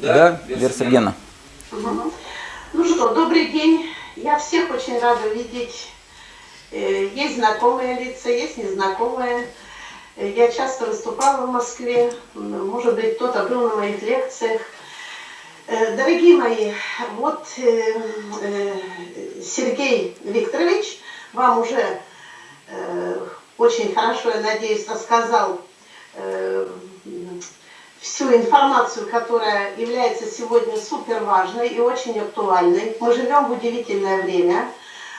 Да, Вера Сергеевна. Угу. Ну что, добрый день. Я всех очень рада видеть. Э, есть знакомые лица, есть незнакомые. Э, я часто выступала в Москве, может быть, кто-то был на моих лекциях. Э, дорогие мои, вот Сергей Викторович вам уже очень хорошо, я надеюсь, рассказал всю информацию, которая является сегодня супер важной и очень актуальной. Мы живем в удивительное время,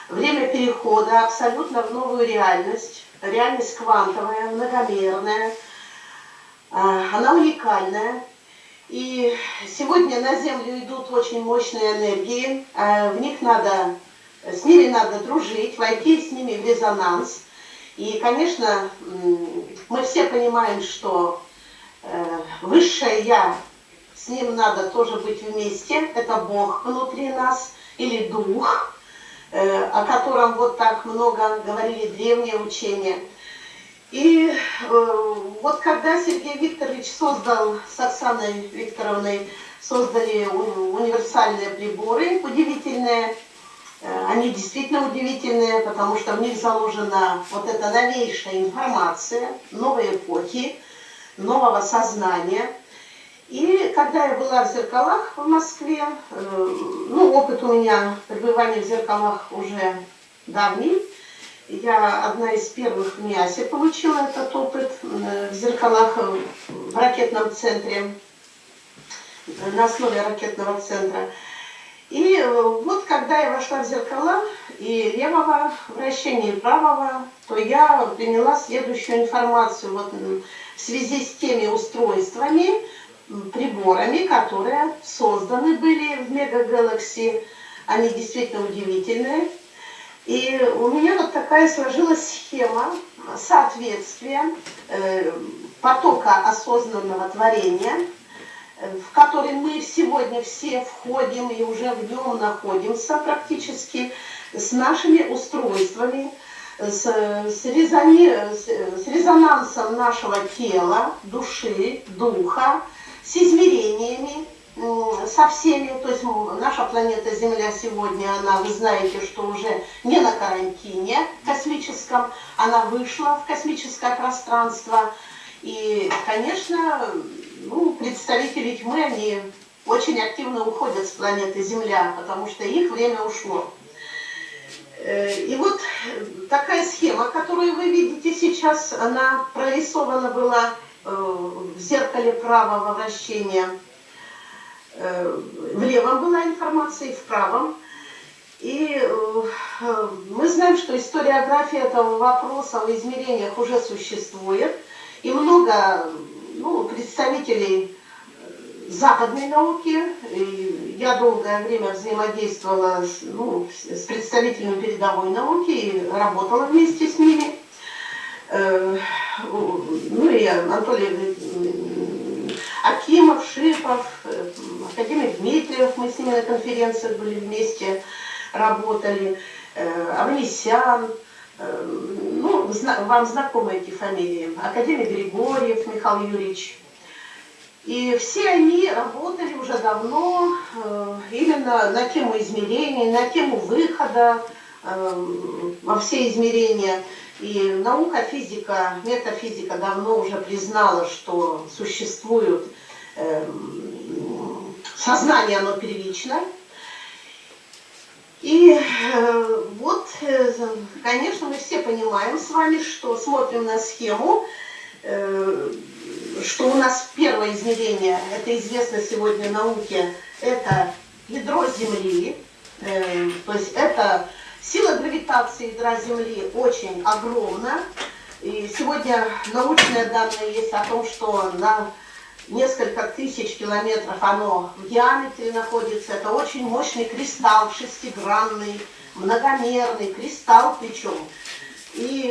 время перехода абсолютно в новую реальность, реальность квантовая, многомерная, а, она уникальная. И сегодня на Землю идут очень мощные энергии, а, в них надо, с ними надо дружить, войти с ними в резонанс. И, конечно, мы все понимаем, что высшее Я, с ним надо тоже быть вместе, это Бог внутри нас, или Дух, э, о котором вот так много говорили древние учения. И э, вот когда Сергей Викторович создал с Оксаной Викторовной, создали универсальные приборы удивительные, они действительно удивительные, потому что в них заложена вот эта новейшая информация новой эпохи, нового сознания. И когда я была в зеркалах в Москве, э, ну, опыт у меня пребывания в зеркалах уже давний, я одна из первых в МИАСе получила этот опыт э, в зеркалах в ракетном центре, на основе ракетного центра. И э, вот когда я вошла в зеркала и левого вращения, и правого, то я приняла следующую информацию. Вот в связи с теми устройствами, приборами, которые созданы были в Мегагалакси. Они действительно удивительные. И у меня вот такая сложилась схема соответствия э, потока осознанного творения, в который мы сегодня все входим и уже в нем находимся практически, с нашими устройствами, с, с, резони, с, с резонансом нашего тела, души, духа, с измерениями, со всеми, то есть наша планета Земля сегодня, она, вы знаете, что уже не на карантине космическом, она вышла в космическое пространство. И, конечно, ну, представители тьмы, они очень активно уходят с планеты Земля, потому что их время ушло. Э, и вот такая схема, которую вы видите сейчас, она прорисована была э, в зеркале правого вращения. Э, в левом была информация, и в правом. И мы знаем, что историография этого вопроса в измерениях уже существует. И много ну, представителей западной науки. Я долгое время взаимодействовала с, ну, с представителями передовой науки и работала вместе с ними. Э, ну и Анатолий Акимов, Шипов, э, академик Дмитриев, мы с ними на конференциях были вместе, работали, э, Авнесян, ну, вам знакомы эти фамилии, академик Григорьев Михаил Юрьевич, и все они работали уже давно э, именно на тему измерений, на тему выхода э, во все измерения. И наука, физика, метафизика давно уже признала, что существует э, сознание, оно первично. И вот, конечно, мы все понимаем с вами, что смотрим на схему, что у нас первое измерение, это известно сегодня науке, это ядро Земли, э, то есть это сила гравитации ядра Земли очень огромна. И сегодня научные данные есть о том, что на несколько тысяч километров оно в диаметре находится. Это очень мощный кристалл, шестигранный, многомерный кристалл причем. И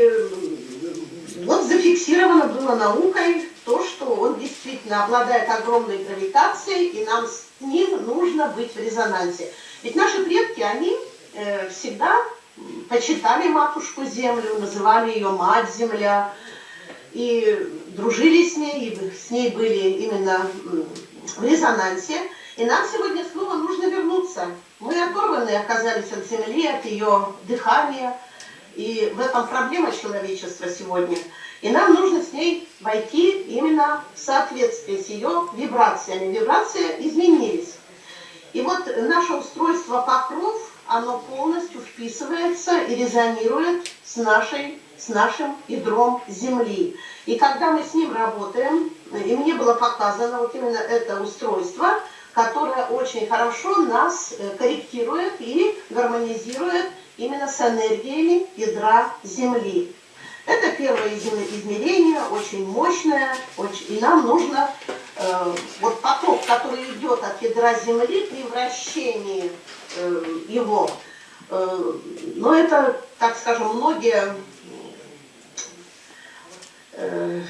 вот зафиксировано было наукой то, что он действительно обладает огромной гравитацией, и нам с ним нужно быть в резонансе. Ведь наши предки, они э, всегда почитали матушку Землю, называли ее Мать-Земля, и дружили с ней, и с ней были именно в резонансе, и нам сегодня снова нужно вернуться. Мы оторваны оказались от Земли, от ее дыхания, и в этом проблема человечества сегодня. И нам нужно с ней войти именно в соответствие с ее вибрациями. Вибрации изменились. И вот наше устройство покров, оно полностью вписывается и резонирует с, нашей, с нашим ядром Земли. И когда мы с ним работаем, и мне было показано вот именно это устройство, которое очень хорошо нас э, корректирует и гармонизирует именно с энергиями ядра Земли. Это первое измерение, очень мощное, очень, и нам нужно э, вот поток, который идет от ядра Земли при вращении э, его, э, но это, так скажем, многие, э,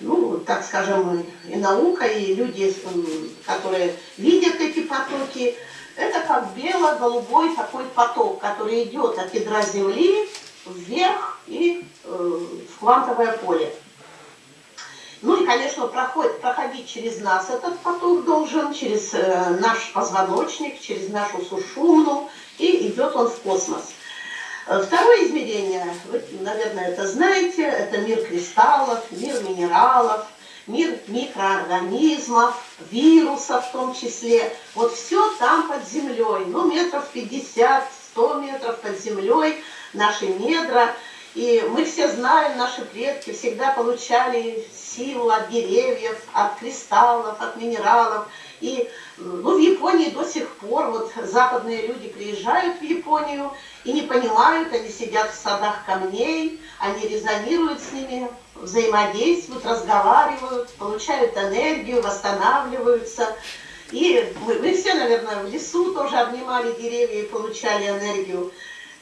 ну, так скажем, и наука, и люди, которые видят эти потоки, это как бело-голубой такой поток, который идет от ядра Земли вверх и э, в квантовое поле. Ну и, конечно, проходит, проходить через нас этот поток должен, через э, наш позвоночник, через нашу сушумну, и идет он в космос. Э, второе измерение, вы, наверное, это знаете, это мир кристаллов, мир минералов, мир микроорганизмов, вирусов в том числе. Вот все там под землей, ну метров 50, 100 метров под землей, наши недра. И мы все знаем, наши предки всегда получали силу от деревьев, от кристаллов, от минералов. И ну, в Японии до сих пор вот западные люди приезжают в Японию и не понимают, они сидят в садах камней, они резонируют с ними, взаимодействуют, разговаривают, получают энергию, восстанавливаются. И мы, мы все, наверное, в лесу тоже обнимали деревья и получали энергию.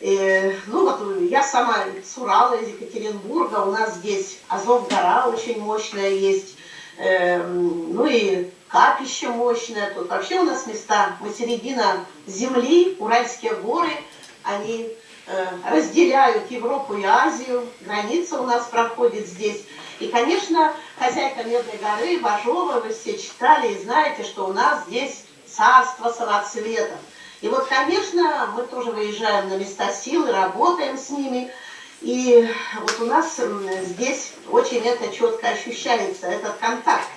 И, ну вот я сама с Урала, из Екатеринбурга, у нас здесь Азов-гора очень мощная есть, э, ну и капище мощное, тут вообще у нас места, мы середина земли, Уральские горы, они э, разделяют Европу и Азию, граница у нас проходит здесь. И, конечно, хозяйка Медной горы, Бажова, вы все читали и знаете, что у нас здесь царство самоцветов. И вот, конечно, мы тоже выезжаем на места силы, работаем с ними. И вот у нас здесь очень это четко ощущается, этот контакт.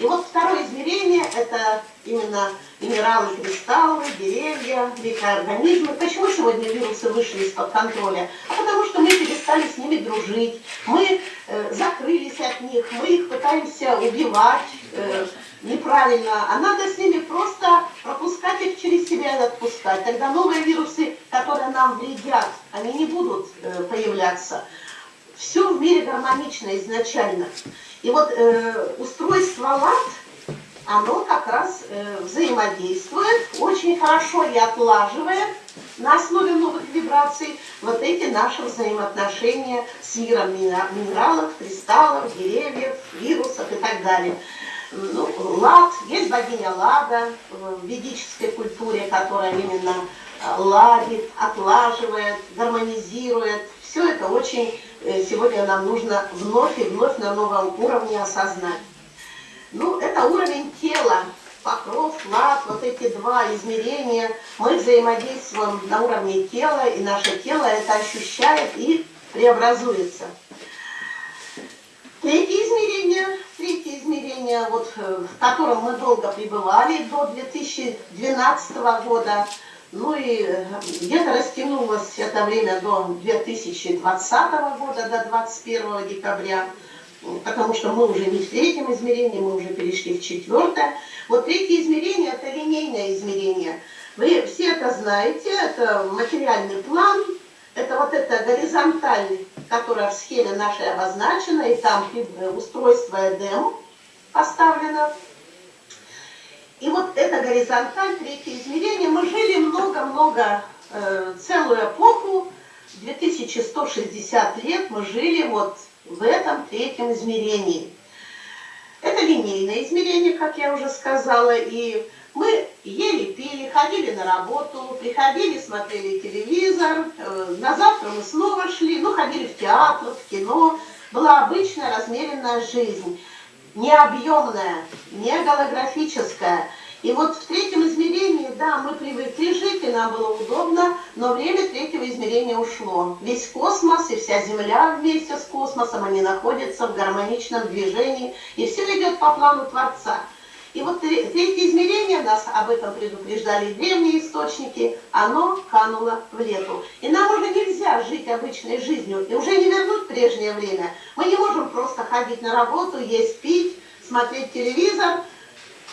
И вот второе измерение – это именно минералы, кристаллы, деревья, микроорганизмы. Почему сегодня вирусы вышли из-под контроля? А потому что мы перестали с ними дружить, мы э, закрылись от них, мы их пытаемся убивать, э, неправильно, а надо с ними просто пропускать их через себя и отпускать. Тогда новые вирусы, которые нам вредят, они не будут э, появляться. Все в мире гармонично изначально. И вот э, устройство ЛАД, оно как раз э, взаимодействует очень хорошо и отлаживает на основе новых вибраций вот эти наши взаимоотношения с миром минералов, кристаллов, деревьев, вирусов и так далее ну, лад, есть богиня Лада в ведической культуре, которая именно э, ладит, отлаживает, гармонизирует. Все это очень сегодня нам нужно вновь и вновь на новом уровне осознать. Ну, это уровень тела, покров, лад, вот эти два измерения. Мы взаимодействуем на уровне тела, и наше тело это ощущает и преобразуется. Третье измерение, третье измерение, вот, э, в котором мы долго пребывали до 2012 года, ну и э, где-то растянулось это время до 2020 года, до 21 декабря, потому что мы уже не в третьем измерении, мы уже перешли в четвертое. Вот третье измерение – это линейное измерение. Вы все это знаете, это материальный план, это вот это горизонталь, которая в схеме нашей обозначена, и там устройство EDEM поставлено. И вот это горизонталь, третье измерение, мы жили много-много, э, целую эпоху, 2160 лет мы жили вот в этом третьем измерении. Это линейное измерение, как я уже сказала, и мы ели, пили, ходили на работу, приходили, смотрели телевизор, э, на завтра мы снова шли, ну, ходили в театр, в кино. Была обычная размеренная жизнь. Не объемная, не голографическая. И вот в третьем измерении, да, мы привыкли жить, и нам было удобно, но время третьего измерения ушло. Весь космос и вся Земля вместе с космосом, они находятся в гармоничном движении, и все идет по плану Творца. И вот третье измерение, нас об этом предупреждали древние источники, оно кануло в лету. И нам уже нельзя жить обычной жизнью, и уже не вернуть прежнее время. Мы не можем просто ходить на работу, есть, пить, смотреть телевизор.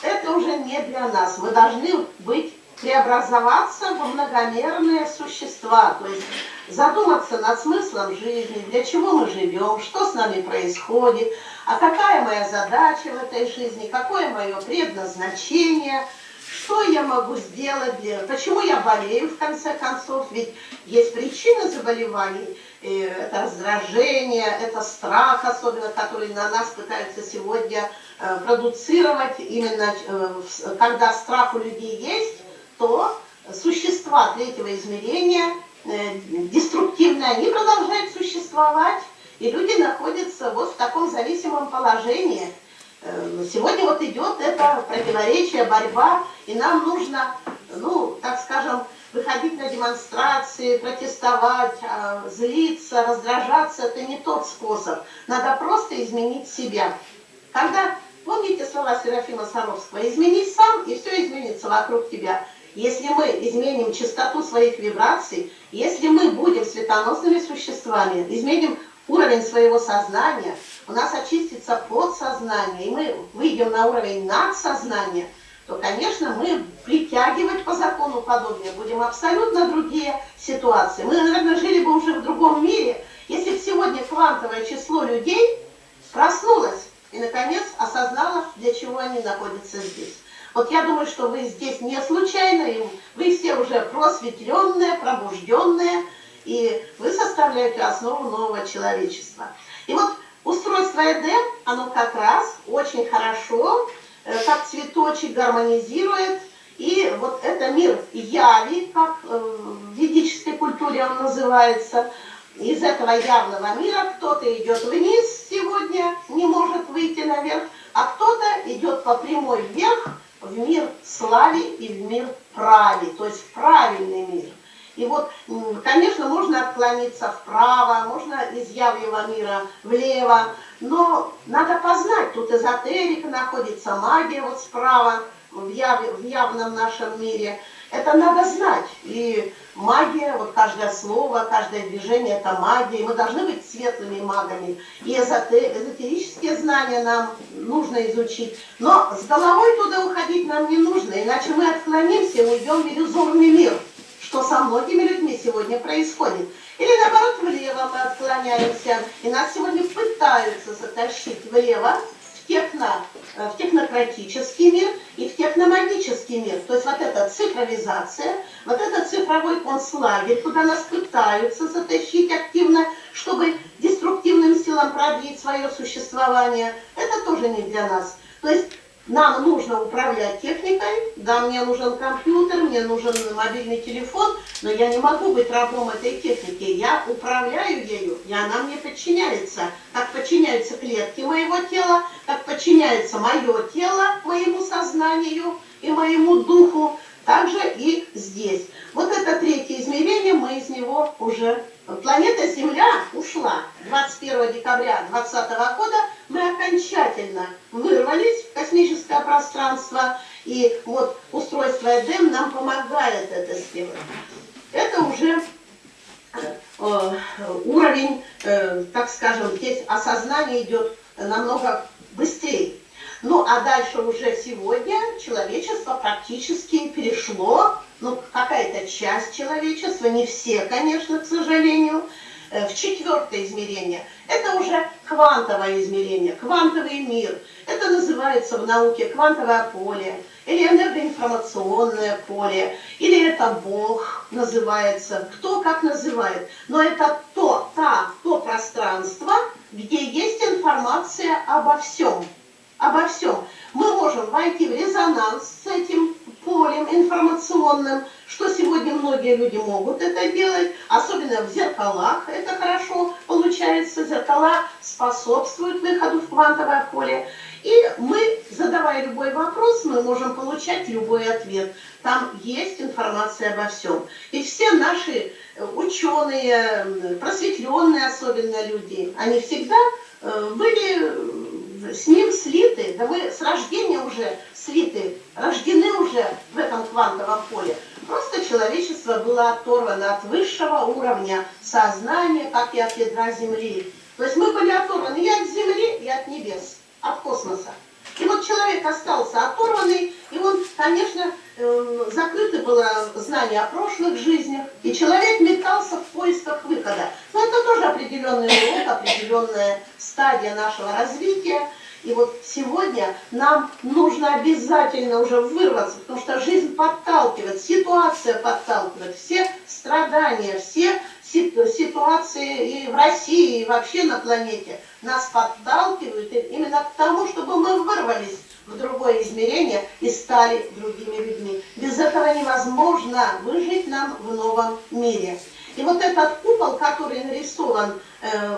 Это уже не для нас. Мы должны быть преобразоваться в многомерные существа, то есть задуматься над смыслом жизни, для чего мы живем, что с нами происходит, а какая моя задача в этой жизни, какое мое предназначение, что я могу сделать, для... почему я болею в конце концов, ведь есть причины заболеваний, это раздражение, это страх особенно, который на нас пытаются сегодня э, продуцировать, именно э, когда страх у людей есть, то существа третьего измерения э, деструктивные, они продолжают существовать, и люди находятся вот в таком зависимом положении. Э, сегодня вот идет это противоречие, борьба, и нам нужно, ну, так скажем, выходить на демонстрации, протестовать, а, злиться, раздражаться, это не тот способ. Надо просто изменить себя. Когда, помните слова Серафима Саровского, изменись сам, и все изменится вокруг тебя. Если мы изменим частоту своих вибраций, если мы будем светоносными существами, изменим уровень своего сознания, у нас очистится подсознание, и мы выйдем на уровень надсознания, то, конечно, мы притягивать по закону подобное будем абсолютно другие ситуации. Мы, наверное, жили бы уже в другом мире, если бы сегодня квантовое число людей проснулось и, наконец, осознало, для чего они находятся здесь. Вот я думаю, что вы здесь не случайно, и вы все уже просветленные, пробужденные, и вы составляете основу нового человечества. И вот устройство Эдем, оно как раз очень хорошо, э, как цветочек гармонизирует, и вот это мир яви, как э, в ведической культуре он называется, из этого явного мира кто-то идет вниз сегодня, не может выйти наверх, а кто-то идет по прямой вверх в мир слави и в мир прави, то есть правильный мир. И вот, конечно, можно отклониться вправо, можно из явного мира влево, но надо познать, тут эзотерика находится, магия вот справа, в, яв, в явном нашем мире. Это надо знать. И магия, вот каждое слово, каждое движение – это магия. И мы должны быть светлыми магами. И эзотерические знания нам нужно изучить. Но с головой туда уходить нам не нужно, иначе мы отклонимся и уйдем в иллюзорный мир – что со многими людьми сегодня происходит. Или наоборот, влево мы отклоняемся, и нас сегодня пытаются затащить влево, в, техно, э, в технократический мир и в техномагический мир. То есть вот эта цифровизация, вот этот цифровой концлагерь, куда нас пытаются затащить активно, чтобы деструктивным силам продлить свое существование, это тоже не для нас. То есть нам нужно управлять техникой, да, мне нужен компьютер, мне нужен мобильный телефон, но я не могу быть рабом этой техники. Я управляю ею, и она мне подчиняется. Как подчиняются клетки моего тела, как подчиняется мое тело моему сознанию и моему духу, также и здесь. Вот это третье измерение, мы из него уже... Планета Земля ушла 21 декабря 2020 года, мы окончательно вырвались в космическое пространство, и вот устройство Эдем нам помогает это сделать. Это уже э, уровень, э, так скажем, здесь осознание идет намного быстрее. Ну, а дальше уже сегодня человечество практически перешло, ну, какая-то часть человечества, не все, конечно, к сожалению, э, в четвертое измерение. Это уже квантовое измерение, квантовый мир. Это называется в науке квантовое поле, или энергоинформационное поле, или это Бог называется, кто как называет. Но это то, та, то пространство, где есть информация обо всем обо всем. Мы можем войти в резонанс с этим полем информационным, что сегодня многие люди могут это делать, особенно в зеркалах это хорошо получается, зеркала способствуют выходу в квантовое поле. И мы, задавая любой вопрос, мы можем получать любой ответ. Там есть информация обо всем. И все наши ученые, просветленные особенно люди, они всегда э, были с ним слиты, да мы с рождения уже слиты, рождены уже в этом квантовом поле. Просто человечество было оторвано от высшего уровня сознания, как и от ядра Земли. То есть мы были оторваны и от Земли, и от небес, от космоса. И вот человек остался оторванный, и он, конечно, закрыто было знание о прошлых жизнях, и человек метался в поисках выхода. Но это тоже определенный урок, определенная стадия нашего развития. И вот сегодня нам нужно обязательно уже вырваться, потому что жизнь подталкивает, ситуация подталкивает, все страдания, все ситуации и в России, и вообще на планете нас подталкивают именно к тому, чтобы мы вырвались в другое измерение и стали другими людьми. Без этого невозможно выжить нам в новом мире. И вот этот купол, который нарисован, э,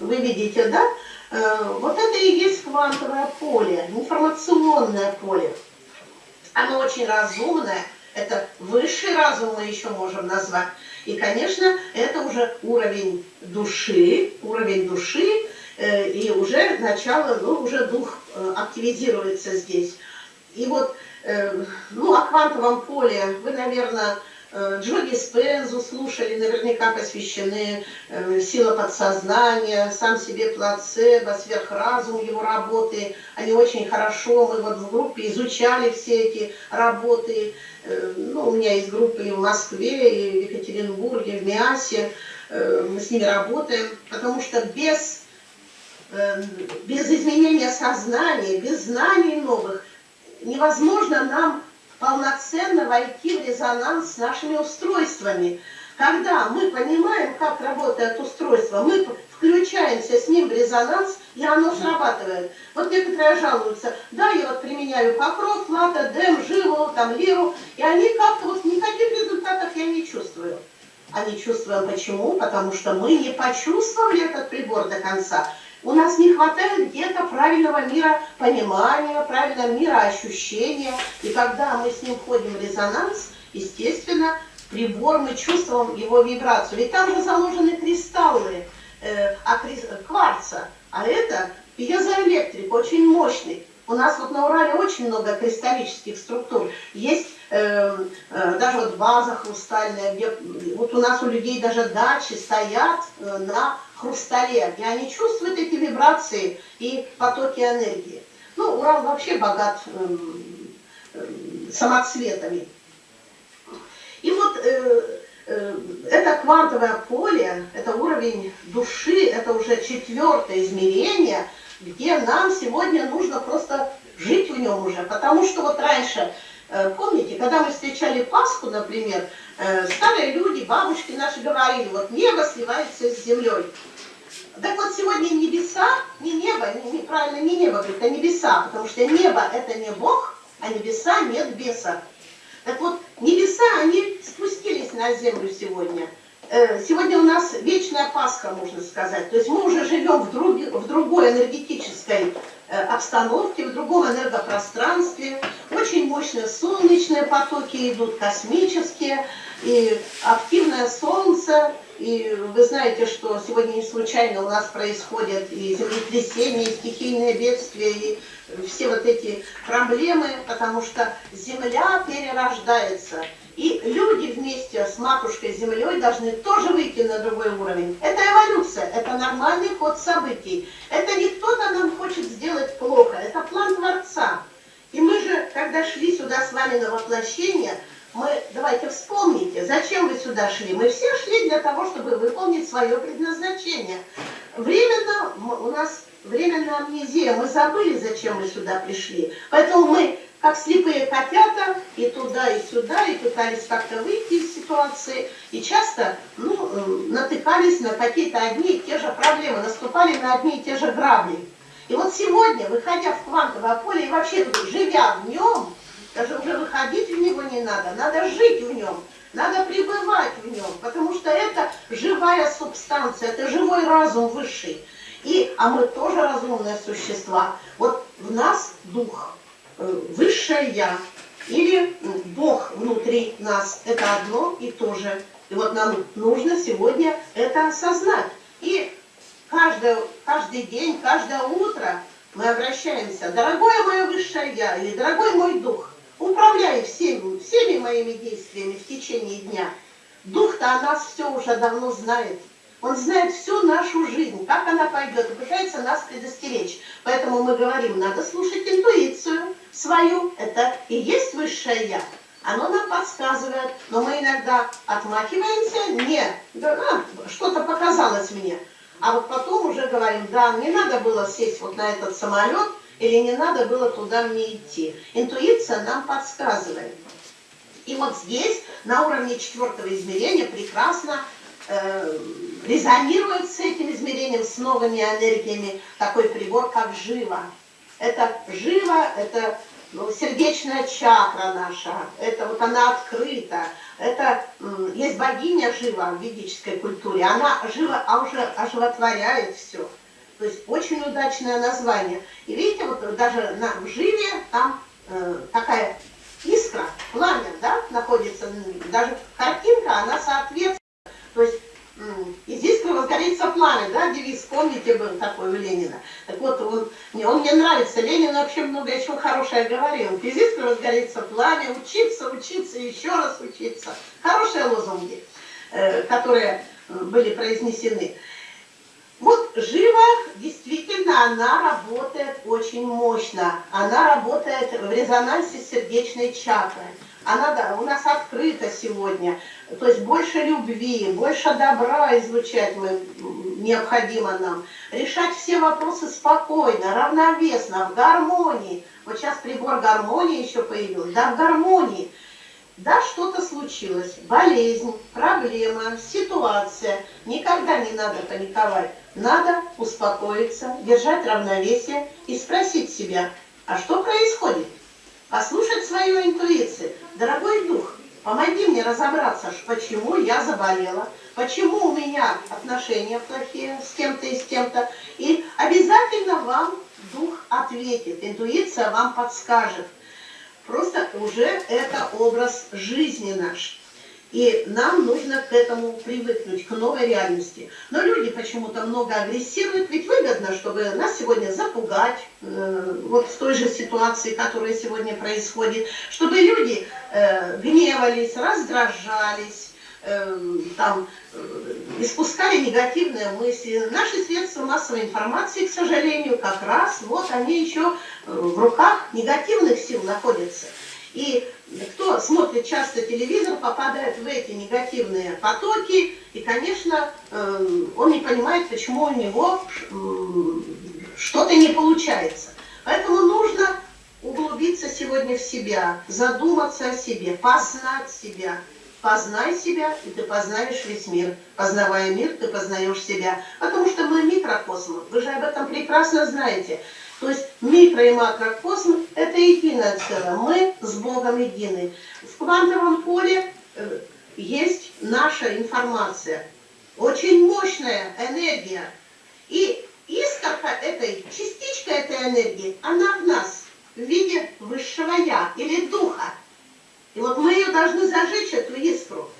вы видите, да, э, вот это и есть квантовое поле, информационное поле. Оно очень разумное, это высший разум мы еще можем назвать. И, конечно, это уже уровень души, уровень души, э, и уже начало, ну, уже дух активизируется здесь. И вот, э, ну, о квантовом поле вы, наверное, Джо Диспензу слушали, наверняка посвящены «Сила подсознания», «Сам себе плацебо», «Сверхразум» его работы. Они очень хорошо, мы вот в группе изучали все эти работы. Ну, у меня есть группы и в Москве, и в Екатеринбурге, в Миасе. Мы с ними работаем, потому что без, без изменения сознания, без знаний новых невозможно нам полноценно войти в резонанс с нашими устройствами. Когда мы понимаем, как работает устройство, мы включаемся с ним в резонанс, и оно срабатывает. Вот некоторые жалуются, да, я вот применяю покров, лата, дем, живу, там, лиру, и они как-то вот никаких результатов я не чувствую. А не чувствуем почему? Потому что мы не почувствовали этот прибор до конца. У нас не хватает где-то правильного мира понимания, правильного мира ощущения. И когда мы с ним входим в резонанс, естественно, прибор, мы чувствуем его вибрацию. Ведь там же заложены кристаллы э, а кварца, а это пьезоэлектрик, очень мощный. У нас вот на Урале очень много кристаллических структур. Есть э, э, даже вот база хрустальная, где вот у нас у людей даже дачи стоят э, на хрустале, и они чувствуют эти вибрации и потоки энергии. Ну, Урал вообще богат э, э, самоцветами. И вот э, э, это квантовое поле, это уровень души, это уже четвертое измерение, где нам сегодня нужно просто жить в нем уже. Потому что вот раньше, э, помните, когда мы встречали Пасху, например, старые люди, бабушки наши говорили, вот небо сливается с землей. Так вот сегодня небеса, не небо, неправильно не небо говорит, а небеса, потому что небо это не Бог, а небеса нет беса. Так вот, небеса, они спустились на землю сегодня. Э, сегодня у нас вечная Пасха, можно сказать. То есть мы уже живем в, друг, в другой энергетической э, обстановке, в другом энергопространстве. Очень мощные солнечные потоки идут, космические, и активное солнце. И вы знаете, что сегодня не случайно у нас происходят и землетрясения, и стихийные бедствия, и все вот эти проблемы, потому что Земля перерождается. И люди вместе с матушкой Землей должны тоже выйти на другой уровень. Это эволюция, это нормальный ход событий. Это не кто-то нам хочет сделать плохо, это план Творца. И мы же, когда шли сюда с вами на воплощение, мы, давайте вспомните, зачем вы сюда шли. Мы все шли для того, чтобы выполнить свое предназначение. Временно у нас временная амнезия, мы забыли, зачем мы сюда пришли. Поэтому мы как слепые котята, и туда, и сюда, и пытались как-то выйти из ситуации, и часто ну, э, натыкались на какие-то одни и те же проблемы, наступали на одни и те же грабли. И вот сегодня, выходя в квантовое поле и вообще живя в нем, даже уже выходить в него не надо, надо жить в нем, надо пребывать в нем, потому что это живая субстанция, это живой разум высший. И, а мы тоже разумные существа. Вот в нас дух, высшее Я, или Бог внутри нас, это одно и то же. И вот нам нужно сегодня это осознать. И каждый, каждый день, каждое утро мы обращаемся, дорогое мое высшее Я, или дорогой мой дух, управляй всеми, всеми моими действиями в течение дня. Дух-то о нас все уже давно знает. Он знает всю нашу жизнь, как она пойдет, и пытается нас предостеречь. Поэтому мы говорим, надо слушать интуицию свою, это и есть высшее Я. Оно нам подсказывает, но мы иногда отмахиваемся, нет, да, а, что-то показалось мне. А вот потом уже говорим, да, не надо было сесть вот на этот самолет, или не надо было туда мне идти. Интуиция нам подсказывает. И вот здесь, на уровне четвертого измерения, прекрасно э, резонирует с этим измерением, с новыми энергиями, такой прибор, как жива. Это жива, это ну, сердечная чакра наша, это вот она открыта, это есть богиня жива в ведической культуре, она жива, а уже оживотворяет все. То есть очень удачное название. И видите, вот даже на, живе там э, такая искра, пламя, да, находится, даже картинка, она соответствует. То есть из искры возгорится пламя, да, девиз, помните, был такой у Ленина. Так вот, он, мне, он мне нравится, Ленин вообще много еще хорошее говорил. Из искры возгорится пламя, учиться, учиться, еще раз учиться. Хорошие лозунги, э, которые были произнесены. Вот жива, действительно, она работает очень мощно. Она работает в резонансе сердечной чакрой. Она да, у нас открыта сегодня. То есть больше любви, больше добра излучать мы, необходимо нам. Решать все вопросы спокойно, равновесно, в гармонии. Вот сейчас прибор гармонии еще появился. Да, в гармонии. Да, что-то случилось, болезнь, проблема, ситуация. Никогда не надо паниковать. Надо успокоиться, держать равновесие и спросить себя, а что происходит? Послушать свою интуицию. Дорогой дух, помоги мне разобраться, почему я заболела, почему у меня отношения плохие с кем-то и с кем-то. И обязательно вам дух ответит, интуиция вам подскажет. Просто уже это образ жизни наш. И нам нужно к этому привыкнуть, к новой реальности. Но люди почему-то много агрессируют, ведь выгодно, чтобы нас сегодня запугать, э, вот в той же ситуации, которая сегодня происходит, чтобы люди э, гневались, раздражались, э, там, э, испускали негативные мысли. Наши средства массовой информации, к сожалению, как раз вот они еще э, в руках негативных сил находятся. И кто смотрит часто телевизор, попадает в эти негативные потоки, и, конечно, э, он не понимает, почему у него что-то не получается. Поэтому нужно углубиться сегодня в себя, задуматься о себе, познать себя. Познай себя, и ты познаешь весь мир. Познавая мир, ты познаешь себя. Потому что мы микрокосм. Вы же об этом прекрасно знаете. То есть микро и макрокосм – это единое целое. Мы с Богом едины. В квантовом поле э, есть наша информация. Очень мощная энергия. И искорка этой, частичка этой энергии, она в нас в виде высшего Я или Духа. И вот мы ее должны зажечь, эту искру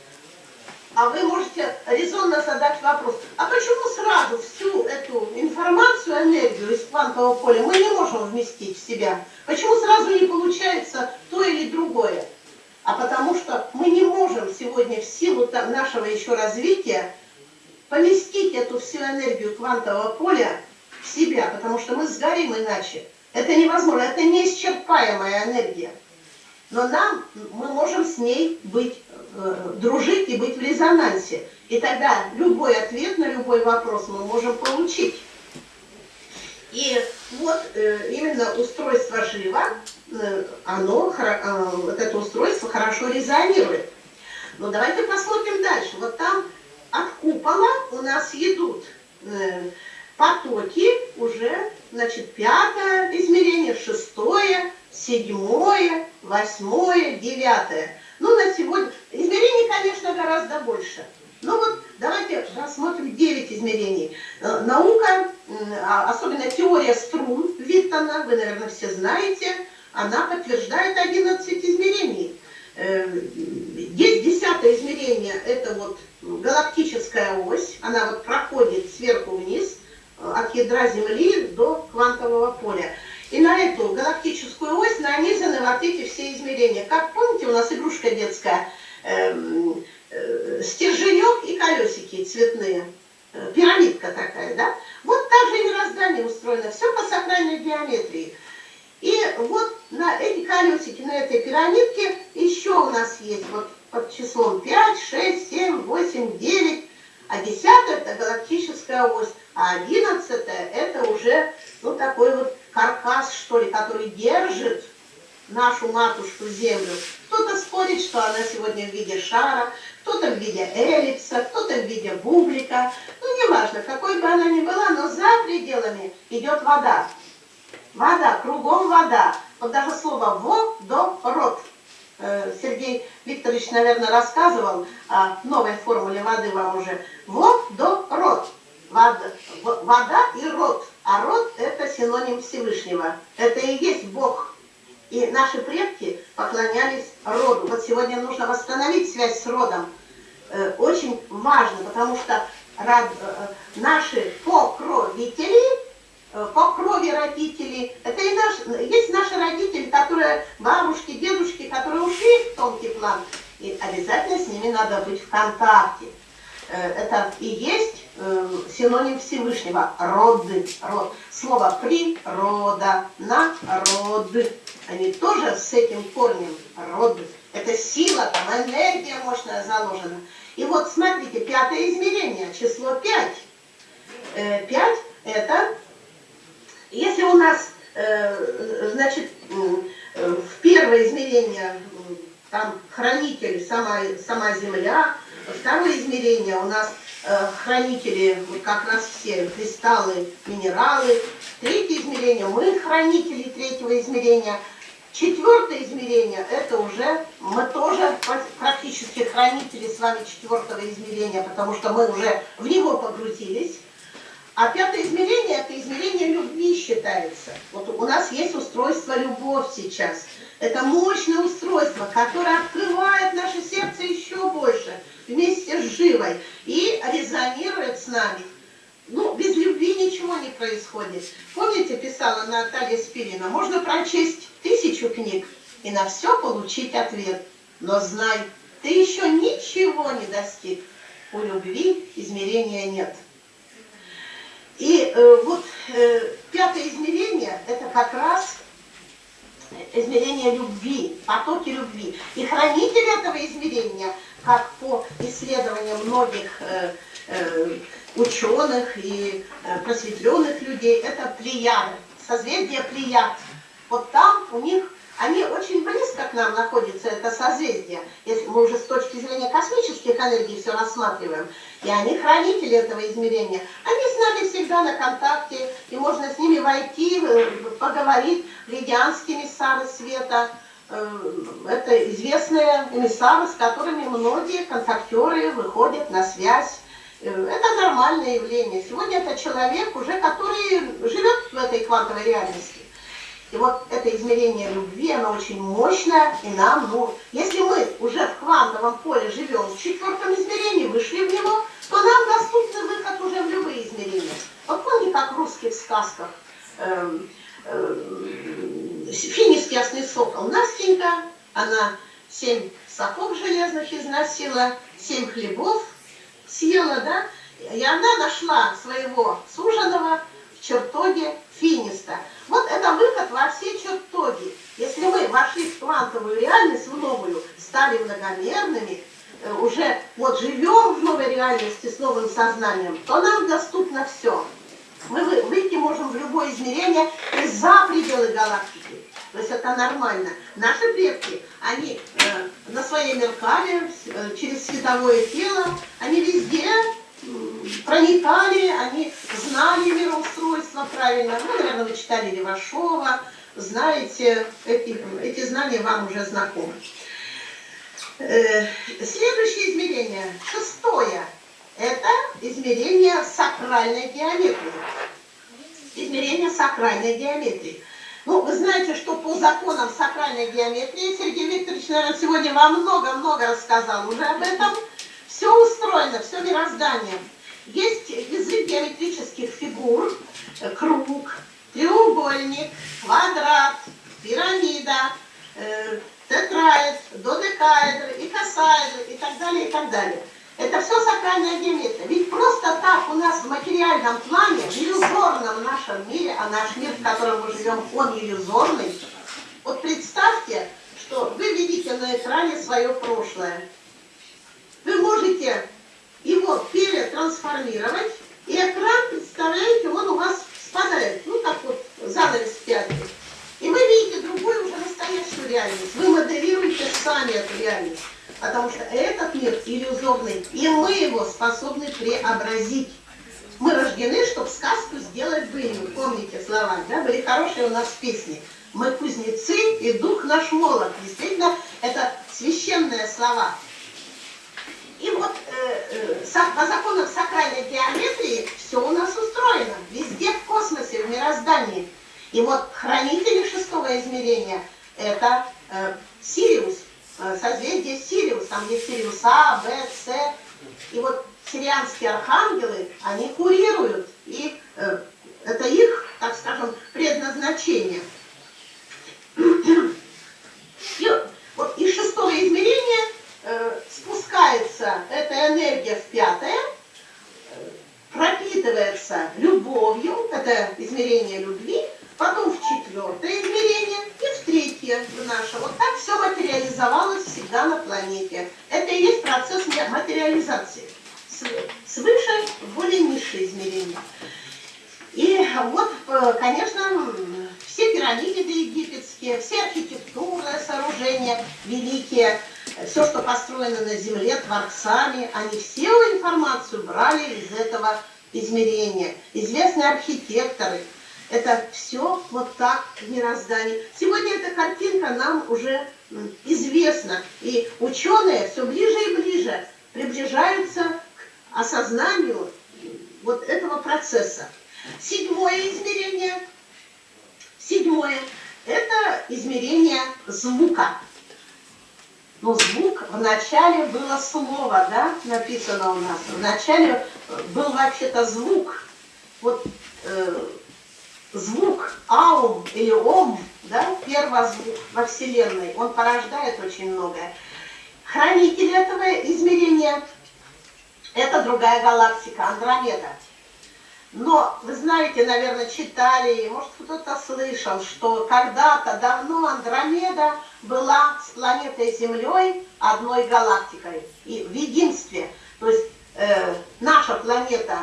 а вы можете резонно задать вопрос, а почему сразу всю эту информацию, энергию из квантового поля мы не можем вместить в себя? Почему сразу не получается то или другое? А потому что мы не можем сегодня в силу нашего еще развития поместить эту всю энергию квантового поля в себя, потому что мы сгорим иначе. Это невозможно, это неисчерпаемая энергия. Но нам, мы можем с ней быть дружить и быть в резонансе. И тогда любой ответ на любой вопрос мы можем получить. И вот э, именно устройство жива, э, оно, вот это устройство хорошо резонирует. Но давайте посмотрим дальше. Вот там от купола у нас идут Потоки уже, значит, пятое измерение, шестое, седьмое, восьмое, девятое. Ну, на сегодня... Измерений, конечно, гораздо больше. Ну вот давайте рассмотрим 9 измерений. Э, наука, а, особенно теория струн Виттона, вы, наверное, все знаете, она подтверждает 11 измерений. Э, есть десятое измерение, это вот галактическая ось, она вот проходит сверху вниз, э, от ядра Земли до квантового поля. И на эту галактическую ось нанизаны вот эти все измерения. Как помните, у нас игрушка детская, эм, э, стерженек и колесики цветные. Э, пирамидка такая, да? Вот так же и мироздание устроено. Все по сакральной геометрии. И вот на эти колесики, на этой пирамидке еще у нас есть вот под числом 5, 6, 7, 8, 9. А 10 это галактическая ось. А 11 это уже ну, такой вот каркас, что ли, который держит нашу матушку Землю. Кто-то спорит, что она сегодня в виде шара, кто-то в виде эллипса, кто-то в виде бублика. Ну, неважно, какой бы она ни была, но за пределами идет вода. Вода, кругом вода. Вот даже слово «водород». Э, Сергей Викторович, наверное, рассказывал о новой формуле воды вам уже. Водород. Вода, вода и род. А род – это синоним Всевышнего. Это и есть Бог. И наши предки поклонялись роду. Вот сегодня нужно восстановить связь с родом. Э, очень важно, потому что род, э, наши покровители Э, по крови родителей. Это и наш, есть наши родители, которые, бабушки, дедушки, которые ушли в тонкий план. И обязательно с ними надо быть в контакте. Э, это и есть э, синоним Всевышнего. Роды. Род. Слово природа, народы. Они тоже с этим корнем. Роды. Это сила, там энергия мощная заложена. И вот смотрите, пятое измерение, число 5. 5 это если у нас, э, значит, э, в первое измерение там хранитель сама, сама Земля, второе измерение у нас э, хранители, как раз все кристаллы, минералы, третье измерение, мы хранители третьего измерения, четвертое измерение, это уже мы тоже практически хранители с вами четвертого измерения, потому что мы уже в него погрузились. А пятое измерение, это измерение любви считается. Вот у нас есть устройство любовь сейчас. Это мощное устройство, которое открывает наше сердце еще больше вместе с живой и резонирует с нами. Ну, без любви ничего не происходит. Помните, писала Наталья Спирина, можно прочесть тысячу книг и на все получить ответ. Но знай, ты еще ничего не достиг. У любви измерения нет. И э, вот э, пятое измерение – это как раз измерение любви, потоки любви. И хранитель этого измерения, как по исследованиям многих э, э, ученых и э, просветленных людей, это плеяды, созвездие плеяд. Вот там у них они очень близко к нам находятся, это созвездие, если мы уже с точки зрения космических энергий все рассматриваем. И они хранители этого измерения. Они с нами всегда на контакте, и можно с ними войти, э, поговорить. Лидианские эмиссары света, э, это известные эмиссары, с которыми многие контактеры выходят на связь. Э, это нормальное явление. Сегодня это человек, уже который живет в этой квантовой реальности. И вот это измерение любви, оно очень мощное, и нам, ну, если мы уже в квантовом поле живем в четвертом измерении, вышли в него, то нам доступен выход уже в любые измерения. Вот помните, как в русских сказках э, э, финист ясный сокол, Настенька, она семь соков железных износила, семь хлебов съела, да, и она нашла своего суженого в чертоге финиста. Вот это выход во все чертоги. Если мы вошли в квантовую реальность, в новую, стали многомерными, э, уже вот живем в новой реальности с новым сознанием, то нам доступно все. Мы выйти можем в любое измерение и за пределы галактики. То есть это нормально. Наши предки, они э, на своей меркале, э, через световое тело, они везде проникали, они знали мироустройство правильно. Ну, наверное, вы читали Левашова, знаете, эти, эти знания вам уже знакомы. Э, следующее измерение, шестое, это измерение сакральной геометрии. Измерение сакральной геометрии. Ну, вы знаете, что по законам сакральной геометрии, Сергей Викторович, наверное, сегодня вам много-много рассказал уже об этом, все устроено, все мироздание. Есть язык геометрических фигур, э, круг, треугольник, квадрат, пирамида, э, тетраэд, додекаэдр, икосаэдр и так далее, и так далее. Это все сакральная геометрия. Ведь просто так у нас в материальном плане, в иллюзорном нашем мире, а наш мир, в котором мы живем, он иллюзорный. Вот представьте, что вы видите на экране свое прошлое. Вы можете его перетрансформировать, и экран, представляете, он у вас спадает, ну как вот занавес пятый. И вы видите другую уже настоящую реальность. Вы моделируете сами эту реальность. Потому что этот мир иллюзорный, и мы его способны преобразить. Мы рождены, чтобы сказку сделать былью. Помните слова, да? Были хорошие у нас песни. Мы кузнецы, и дух наш молот. Действительно, это священные слова. И вот э, э, законам сакральной геометрии все у нас устроено. Везде в космосе, в мироздании. И вот хранители шестого измерения – это э, Сириус, э, созвездие Сириус. Там есть Сириус А, Б, С. И вот сирианские архангелы, они курируют. И э, это их, так скажем, предназначение. И вот из шестого измерения э, спускается эта энергия в пятое, пропитывается любовью, это измерение любви, потом в четвертое измерение и в третье в наше. Вот так все материализовалось всегда на планете. Это и есть процесс материализации. Свыше в более низшие измерения. И вот, э, конечно, все пирамиды египетские, все архитектурные сооружения великие, все, что построено на Земле творцами, они всю информацию брали из этого измерения. Известные архитекторы – это все вот так в мироздании. Сегодня эта картинка нам уже известна. И ученые все ближе и ближе приближаются к осознанию вот этого процесса. Седьмое измерение. Седьмое – это измерение звука. Но звук в начале было слово, да, написано у нас. В начале был вообще-то звук. Вот э, звук аум или ом, да, первозвук во Вселенной, он порождает очень многое. Хранитель этого измерения – это другая галактика, Андромеда. Но вы знаете, наверное, читали, может кто-то слышал, что когда-то давно Андромеда была с планетой Землей одной галактикой и в единстве. То есть э, наша планета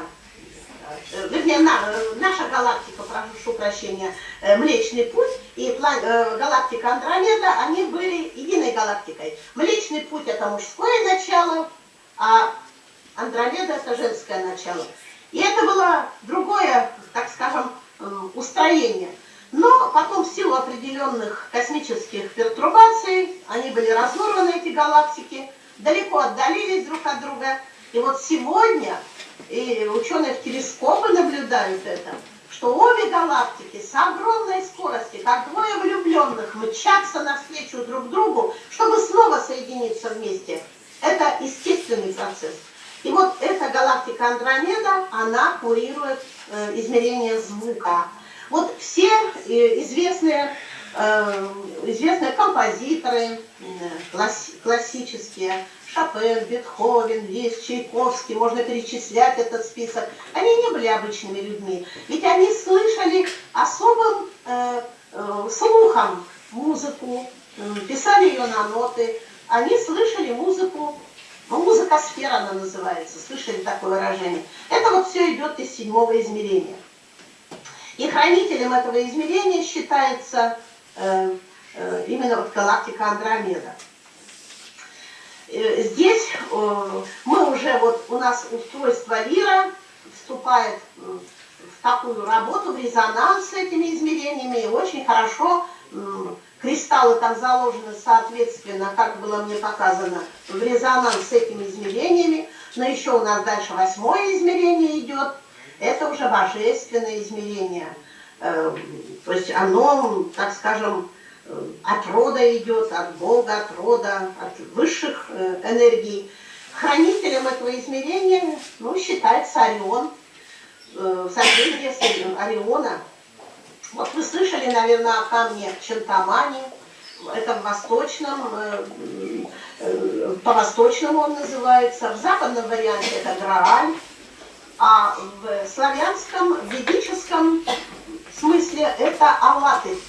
Э, вернее, на, э, наша галактика, прошу прощения, э, Млечный Путь и галактика Андромеда, они были единой галактикой. Млечный Путь это мужское начало, а Андромеда это женское начало. И это было другое, так скажем, устроение. Но потом в силу определенных космических пертурбаций, они были разорваны, эти галактики, далеко отдалились друг от друга. И вот сегодня и ученые в телескопы наблюдают это, что обе галактики с огромной скоростью, как двое влюбленных, мчатся навстречу друг другу, чтобы снова соединиться вместе. Это естественный процесс. И вот эта галактика Андромеда, она курирует э, измерение звука. Вот все э, известные, э, известные композиторы, классические, Шопен, Бетховен, Лист, Чайковский, можно перечислять этот список. Они не были обычными людьми, ведь они слышали особым э, слухом музыку, писали ее на ноты, они слышали музыку, ну, музыка сфера она называется, слышали такое выражение. Это вот все идет из седьмого измерения. И хранителем этого измерения считается э, э, именно вот галактика Андромеда. Э, здесь э, мы уже, вот у нас устройство Лира вступает в такую работу, в резонанс с этими измерениями, и очень хорошо кристаллы там заложены соответственно, как было мне показано, в резонанс с этими измерениями, но еще у нас дальше восьмое измерение идет, это уже божественное измерение, э, то есть оно, так скажем, от рода идет, от Бога, от рода, от высших э, энергий. Хранителем этого измерения ну, считается Орион, э, созвездие Ориона. Вот вы слышали, наверное, о камне Чантамани, это в восточном, э, по-восточному он называется, в западном варианте это Грааль, а в славянском, ведическом смысле это Алатырь.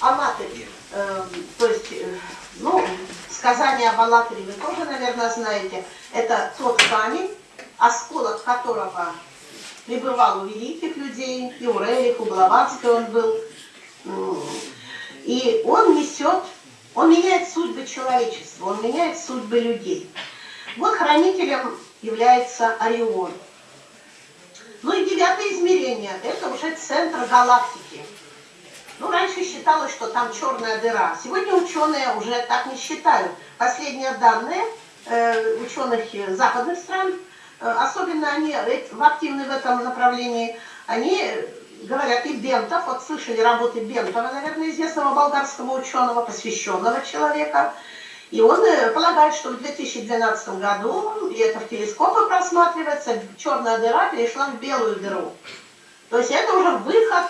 Алатырь, э, то есть, э, ну, сказание об Алатыре вы тоже, наверное, знаете. Это тот камень, осколок которого пребывал у великих людей, и у Рерих, у Блаватской он был. И он несет, он меняет судьбы человечества, он меняет судьбы людей. Вот хранителем является Орион. Ну и девятое измерение, это уже центр галактики. Ну, раньше считалось, что там черная дыра. Сегодня ученые уже так не считают. Последние данные э, ученых западных стран, э, особенно они активны в этом направлении, они говорят, и Бентов, вот слышали работы Бентова, наверное, известного болгарского ученого, посвященного человека, и он э, полагает, что в 2012 году, и это в телескопы просматривается, черная дыра перешла в белую дыру. То есть это уже выход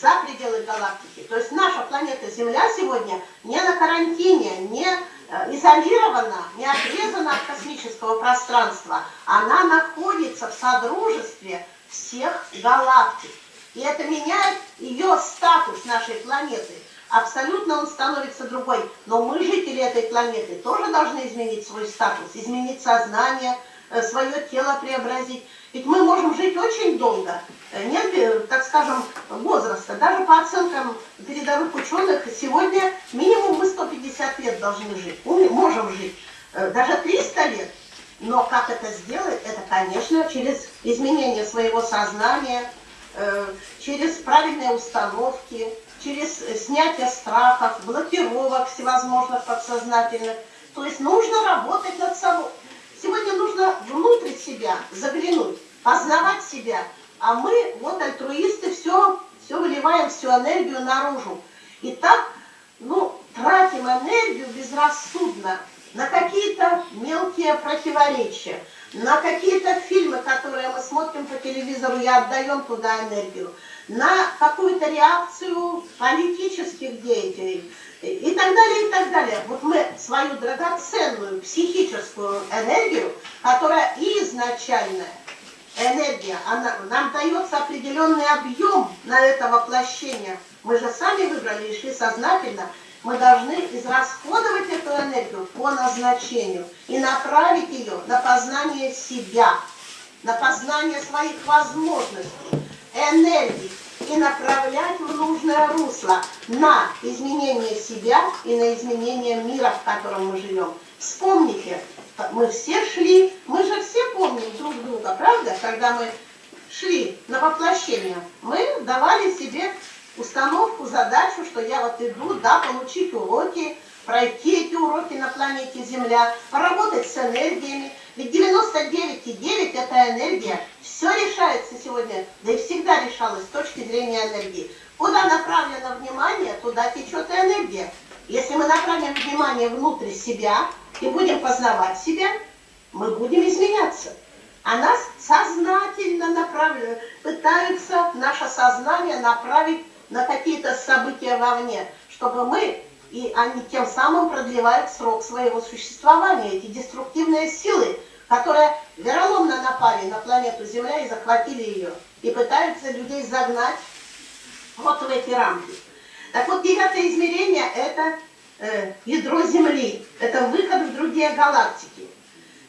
за пределы галактики. То есть наша планета Земля сегодня не на карантине, не э, изолирована, не отрезана от космического пространства. Она находится в содружестве всех галактик. И это меняет ее статус нашей планеты. Абсолютно он становится другой. Но мы, жители этой планеты, тоже должны изменить свой статус, изменить сознание, э, свое тело преобразить. Ведь мы можем жить очень долго, э, нет, так скажем, возраста. Даже по оценкам передовых ученых, сегодня минимум мы 150 лет должны жить, можем жить, э, даже 300 лет. Но как это сделать? Это, конечно, через изменение своего сознания, через правильные установки, через снятие страхов, блокировок всевозможных подсознательных. То есть нужно работать над собой. Сегодня нужно внутрь себя заглянуть, познавать себя. А мы, вот альтруисты, все, все выливаем, всю энергию наружу. И так, ну, тратим энергию безрассудно на какие-то мелкие противоречия, на какие-то фильмы, которые мы смотрим по телевизору и отдаем туда энергию, на какую-то реакцию политических деятелей, и так далее, и так далее. Вот мы свою драгоценную психическую энергию, которая изначальная энергия, она, нам дается определенный объем на это воплощение. Мы же сами выбрали и шли сознательно. Мы должны израсходовать эту энергию по назначению и направить ее на познание себя, на познание своих возможностей, энергии, и направлять в нужное русло на изменение себя и на изменение мира, в котором мы живем. Вспомните, мы все шли, мы же все помним друг друга, правда? Когда мы шли на воплощение, мы давали себе установку, задачу, что я вот иду, да, получить уроки, пройти эти уроки на планете Земля, поработать с энергиями. Ведь 99,9 это энергия. Все решается сегодня, да и всегда решалось с точки зрения энергии. Куда направлено внимание, туда течет и энергия. Если мы направим внимание внутрь себя и будем познавать себя, мы будем изменяться. А нас сознательно направляют, пытаются наше сознание направить на какие-то события вовне, чтобы мы и они тем самым продлевают срок своего существования. Эти деструктивные силы, которые вероломно напали на планету Земля и захватили ее, и пытаются людей загнать вот в эти рамки. Так вот, девятое измерение – это э, ядро Земли, это выход в другие галактики.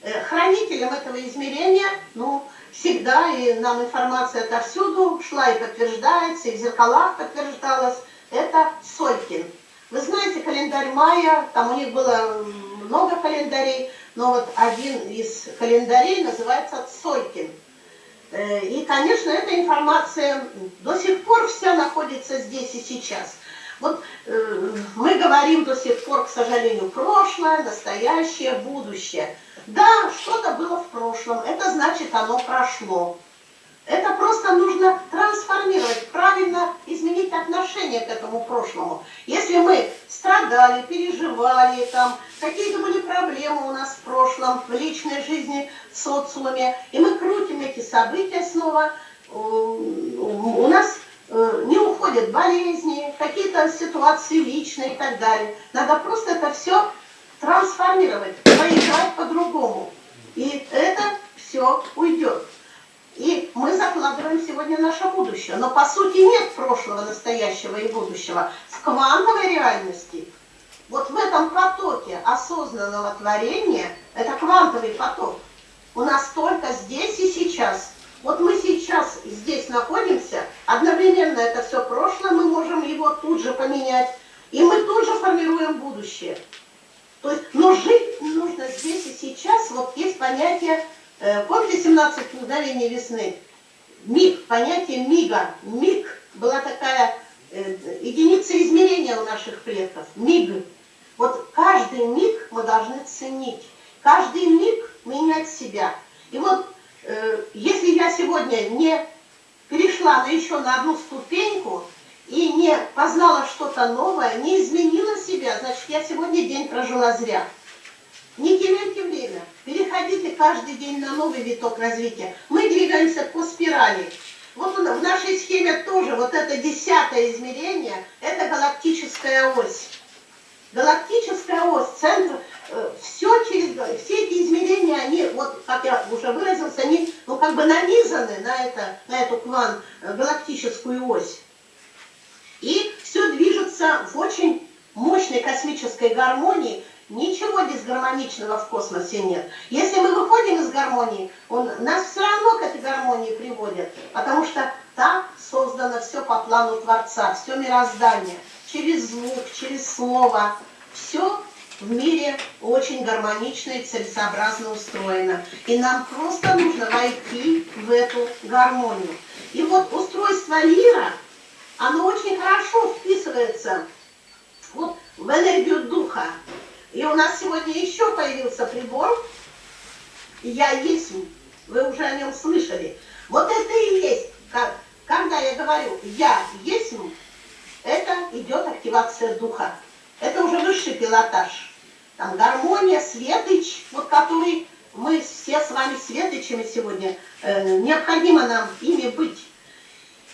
Э, хранителем этого измерения, ну, всегда, и нам информация отовсюду шла и подтверждается, и в зеркалах подтверждалась, это Солькин – вы знаете, календарь майя, там у них было много календарей, но вот один из календарей называется Цолькин. Э, и, конечно, эта информация до сих пор вся находится здесь и сейчас. Вот э, мы говорим до сих пор, к сожалению, прошлое, настоящее, будущее. Да, что-то было в прошлом, это значит, оно прошло. Это просто нужно трансформировать, правильно изменить отношение к этому прошлому. Если мы страдали, переживали, там какие-то были проблемы у нас в прошлом, в личной жизни, в социуме, и мы крутим эти события снова, у нас э, не уходят болезни, какие-то ситуации личные и так далее. Надо просто это все трансформировать, поиграть по-другому. И это все уйдет. И мы закладываем сегодня наше будущее. Но по сути нет прошлого, настоящего и будущего. С квантовой реальности, вот в этом потоке осознанного творения, это квантовый поток, у нас только здесь и сейчас. Вот мы сейчас здесь находимся, одновременно это все прошлое, мы можем его тут же поменять, и мы тут же формируем будущее. То есть, но жить нужно здесь и сейчас, вот есть понятие Э, помните 17 мгновений весны? Миг, понятие мига, миг была такая э, единица измерения у наших предков, миг. Вот каждый миг мы должны ценить, каждый миг менять себя. И вот э, если я сегодня не перешла на еще на одну ступеньку и не познала что-то новое, не изменила себя, значит, я сегодня день прожила зря. Не теряйте время, переходите каждый день на новый виток развития. Мы двигаемся по спирали. Вот в нашей схеме тоже вот это десятое измерение, это галактическая ось. Галактическая ось, центр, э, все через, все эти измерения, они, вот как я уже выразился, они ну, как бы нанизаны на, это, на эту кван, э, галактическую ось. И все движется в очень мощной космической гармонии, Ничего дисгармоничного в космосе нет. Если мы выходим из гармонии, он нас все равно к этой гармонии приводит, потому что так создано все по плану Творца, все мироздание, через звук, через слово, все в мире очень гармонично и целесообразно устроено. И нам просто нужно войти в эту гармонию. И вот устройство мира, оно очень хорошо вписывается вот в энергию духа. И у нас сегодня еще появился прибор «Я есть». Вы уже о нем слышали. Вот это и есть. Когда я говорю «Я есть», это идет активация духа. Это уже высший пилотаж. Там гармония, светоч, вот который мы все с вами светочами сегодня, э, необходимо нам ими быть.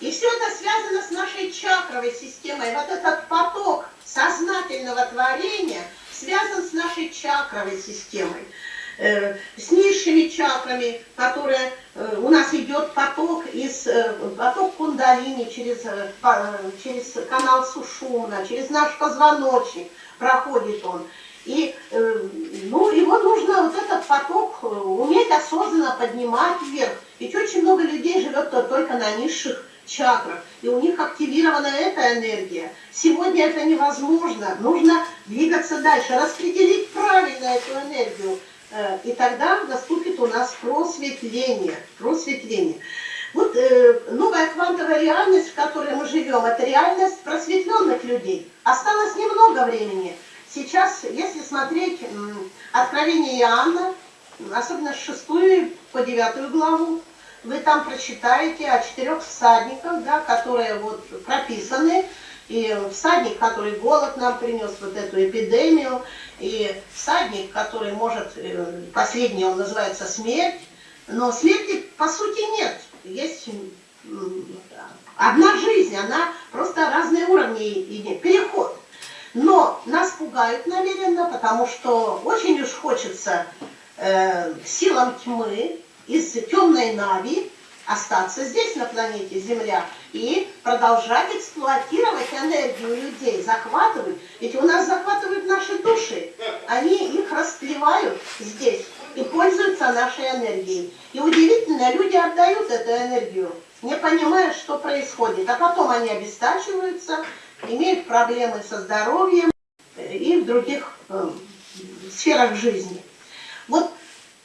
И все это связано с нашей чакровой системой. Вот этот поток сознательного творения – связан с нашей чакровой системой, э, с низшими чакрами, которые э, у нас идет поток из э, поток кундалини через, через канал сушуна, через наш позвоночник проходит он. И ну, его нужно, вот этот поток, уметь осознанно поднимать вверх. Ведь очень много людей живет только на низших чакрах, и у них активирована эта энергия. Сегодня это невозможно, нужно двигаться дальше, распределить правильно эту энергию, э, и тогда наступит у нас просветление. просветление. Вот э, новая квантовая реальность, в которой мы живем, это реальность просветленных людей. Осталось немного времени. Сейчас, если смотреть Откровение Иоанна, особенно с 6 по 9 главу, вы там прочитаете о четырех всадниках, да, которые вот прописаны, и всадник, который голод нам принес, вот эту эпидемию, и всадник, который может, э, последний он называется смерть, но смерти по сути нет, есть одна жизнь, она просто разные уровни идет, переход. Но нас пугают намеренно, потому что очень уж хочется э, силам тьмы, из темной Нави остаться здесь, на планете Земля, и продолжать эксплуатировать энергию людей, захватывать. Ведь у нас захватывают наши души, они их расплевают здесь и пользуются нашей энергией. И удивительно, люди отдают эту энергию, не понимая, что происходит. А потом они обестачиваются, имеют проблемы со здоровьем и в других э, сферах жизни. Вот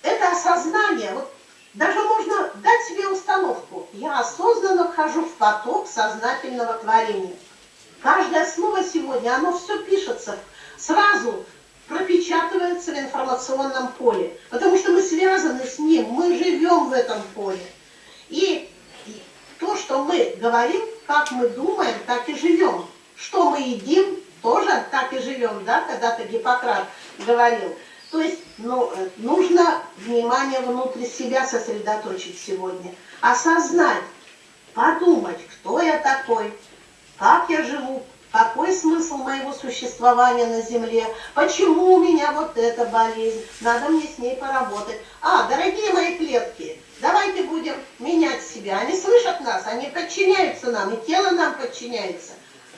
это осознание, вот даже можно дать себе установку. Я осознанно вхожу в поток сознательного творения. Каждое слово сегодня, оно все пишется сразу пропечатывается в информационном поле, потому что мы связаны с ним, мы живем в этом поле. И то, что мы говорим, как мы думаем, так и живем. Что мы едим, тоже так и живем, да, когда-то Гиппократ говорил. То есть ну, нужно внимание внутри себя сосредоточить сегодня, осознать, подумать, кто я такой, как я живу, какой смысл моего существования на Земле? Почему у меня вот эта болезнь? Надо мне с ней поработать. А, дорогие мои клетки, давайте будем менять себя. Они слышат нас, они подчиняются нам, и тело нам подчиняется.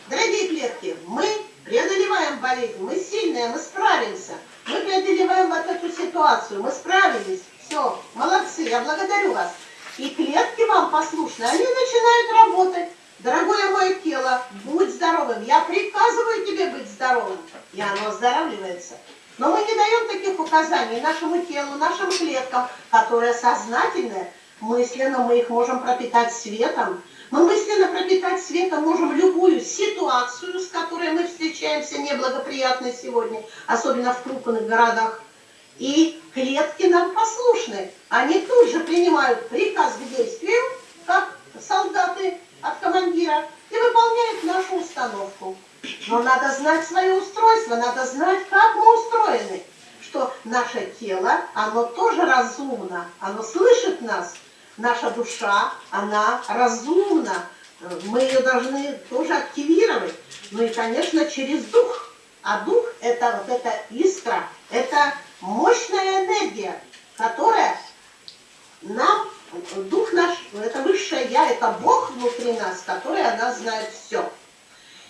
Дорогие клетки, мы преодолеваем болезнь, мы сильные, мы справимся. Мы преодолеваем вот эту ситуацию, мы справились. Все, молодцы, я благодарю вас. И клетки вам послушны, они начинают работать. Дорогое мое тело, будь здоровым. Я приказываю тебе быть здоровым. И оно оздоравливается. Но мы не даем таких указаний нашему телу, нашим клеткам, которые сознательные. Мысленно мы их можем пропитать светом. Мы мысленно пропитать светом можем любую ситуацию, с которой мы встречаемся, неблагоприятной сегодня, особенно в крупных городах. И клетки нам послушны. Они тут же принимают приказ к действию, как солдаты от командира и выполняет нашу установку. Но надо знать свое устройство, надо знать, как мы устроены. Что наше тело, оно тоже разумно, оно слышит нас. Наша душа, она разумна. Мы ее должны тоже активировать. Ну и, конечно, через дух. А дух – это вот эта искра, это мощная энергия, которая нам дух наш, это высшее я, это Бог внутри нас, который о нас знает все.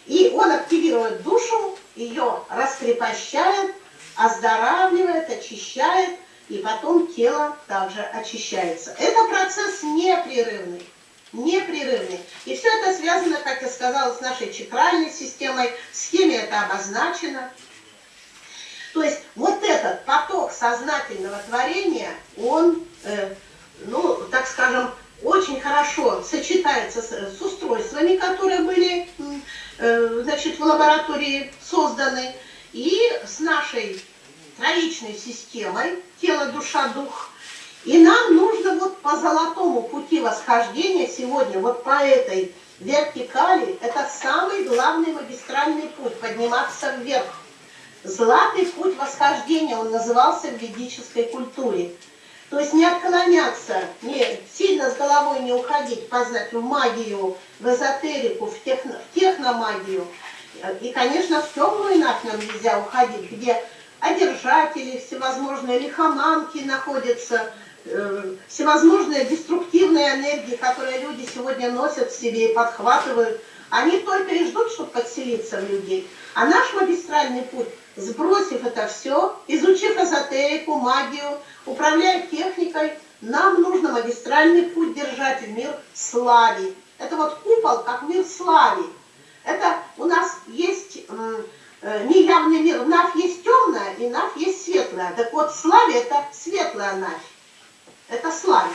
И он активирует душу, ее раскрепощает, оздоравливает, очищает, и потом тело также очищается. Это процесс непрерывный. Непрерывный. И все это связано, как я сказала, с нашей чакральной системой, в схеме это обозначено. То есть вот этот поток сознательного творения, он э, ну, так скажем, очень хорошо сочетается с, с устройствами, которые были э, значит, в лаборатории созданы, и с нашей троичной системой тело, душа, дух. И нам нужно вот по золотому пути восхождения сегодня, вот по этой вертикали, это самый главный магистральный путь, подниматься вверх. Золотый путь восхождения, он назывался в ведической культуре. То есть не отклоняться, не, сильно с головой не уходить, познать в магию, в эзотерику, в, техно, в техномагию. И, конечно, в темную нафь нам нельзя уходить, где одержатели, всевозможные лихоманки находятся, э, всевозможные деструктивные энергии, которые люди сегодня носят в себе и подхватывают. Они только и ждут, чтобы подселиться в людей. А наш магистральный путь, сбросив это все, изучив эзотерику, магию, управляя техникой, нам нужно магистральный путь держать в мир слави. Это вот купол, как мир слави. Это у нас есть неявный мир. Навь есть темная, и навь есть светлая. Так вот, славе это светлая навь. Это славе.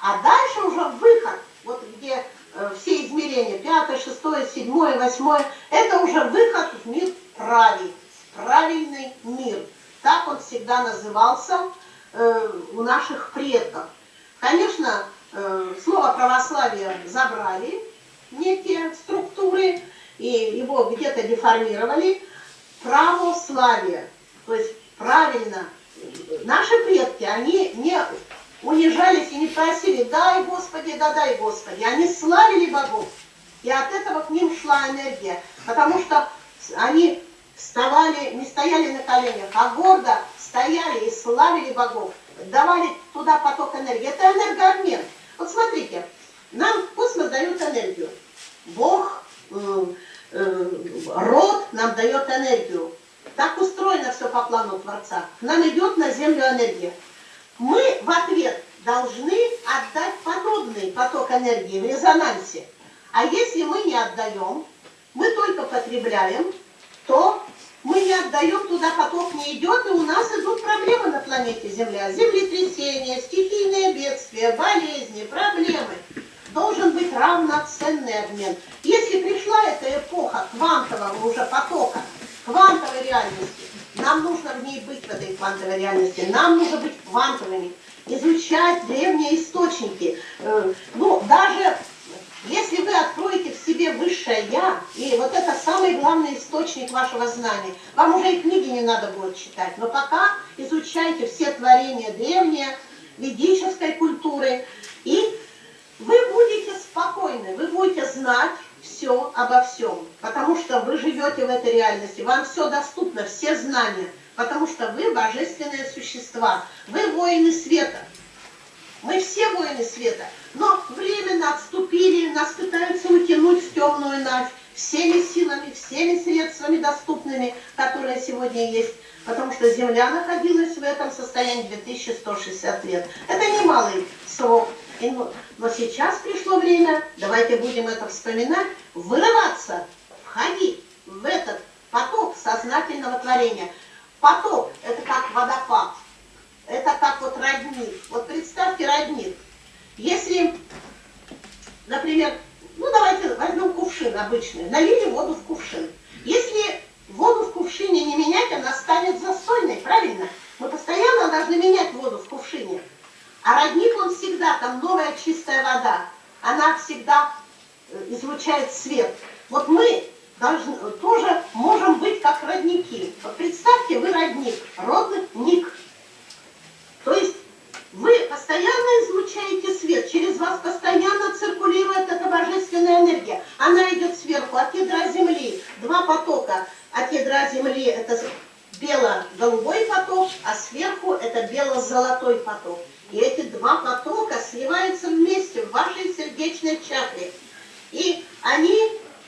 А дальше уже выход, вот где э, все измерения, пятое, шестое, седьмое, восьмое, это уже выход в мир правий, правильный мир. Так он всегда назывался Э, у наших предков. Конечно, э, слово православие забрали некие структуры, и его где-то деформировали. Православие, то есть правильно, наши предки, они не унижались и не просили, дай Господи, да дай Господи. Они славили богов, и от этого к ним шла энергия, потому что они вставали, не стояли на коленях, а гордо стояли и славили богов, давали туда поток энергии. Это энергообмен. Вот смотрите, нам космос дает энергию. Бог, э, род нам дает энергию. Так устроено все по плану Творца. Нам идет на Землю энергия. Мы в ответ должны отдать подобный поток энергии в резонансе. А если мы не отдаем, мы только потребляем, то мы не отдаем туда, поток не идет, и у нас идут проблемы на планете Земля. Землетрясения, стихийные бедствия, болезни, проблемы. Должен быть равноценный обмен. Если пришла эта эпоха квантового уже потока, квантовой реальности, нам нужно в ней быть, в этой квантовой реальности, нам нужно быть квантовыми, изучать древние источники. Э, ну, даже если вы откроете в себе высшее Я, и вот это самый главный источник вашего знания, вам уже и книги не надо будет читать, но пока изучайте все творения древние, ведической культуры, и вы будете спокойны, вы будете знать все обо всем, потому что вы живете в этой реальности, вам все доступно, все знания, потому что вы божественные существа, вы воины света. Мы все воины света, но временно отступили, нас пытаются утянуть в темную ночь всеми силами, всеми средствами доступными, которые сегодня есть, потому что Земля находилась в этом состоянии 2160 лет. Это немалый срок. Но сейчас пришло время, давайте будем это вспоминать, вырываться, входить в этот поток сознательного творения. Поток – это как водопад. Это как вот родник. Вот представьте родник. Если, например, ну давайте возьмем кувшин обычный, налили воду в кувшин. Если воду в кувшине не менять, она станет застойной, правильно? Мы постоянно должны менять воду в кувшине. А родник, он всегда, там новая чистая вода, она всегда э, излучает свет. Вот мы должны, тоже можем быть как родники. Вот представьте, вы родник, родник. То есть вы постоянно излучаете свет, через вас постоянно циркулирует эта божественная энергия. Она идет сверху, от ядра Земли, два потока. От ядра Земли это бело-голубой поток, а сверху это бело-золотой поток. И эти два потока сливаются вместе в вашей сердечной чакре. И они,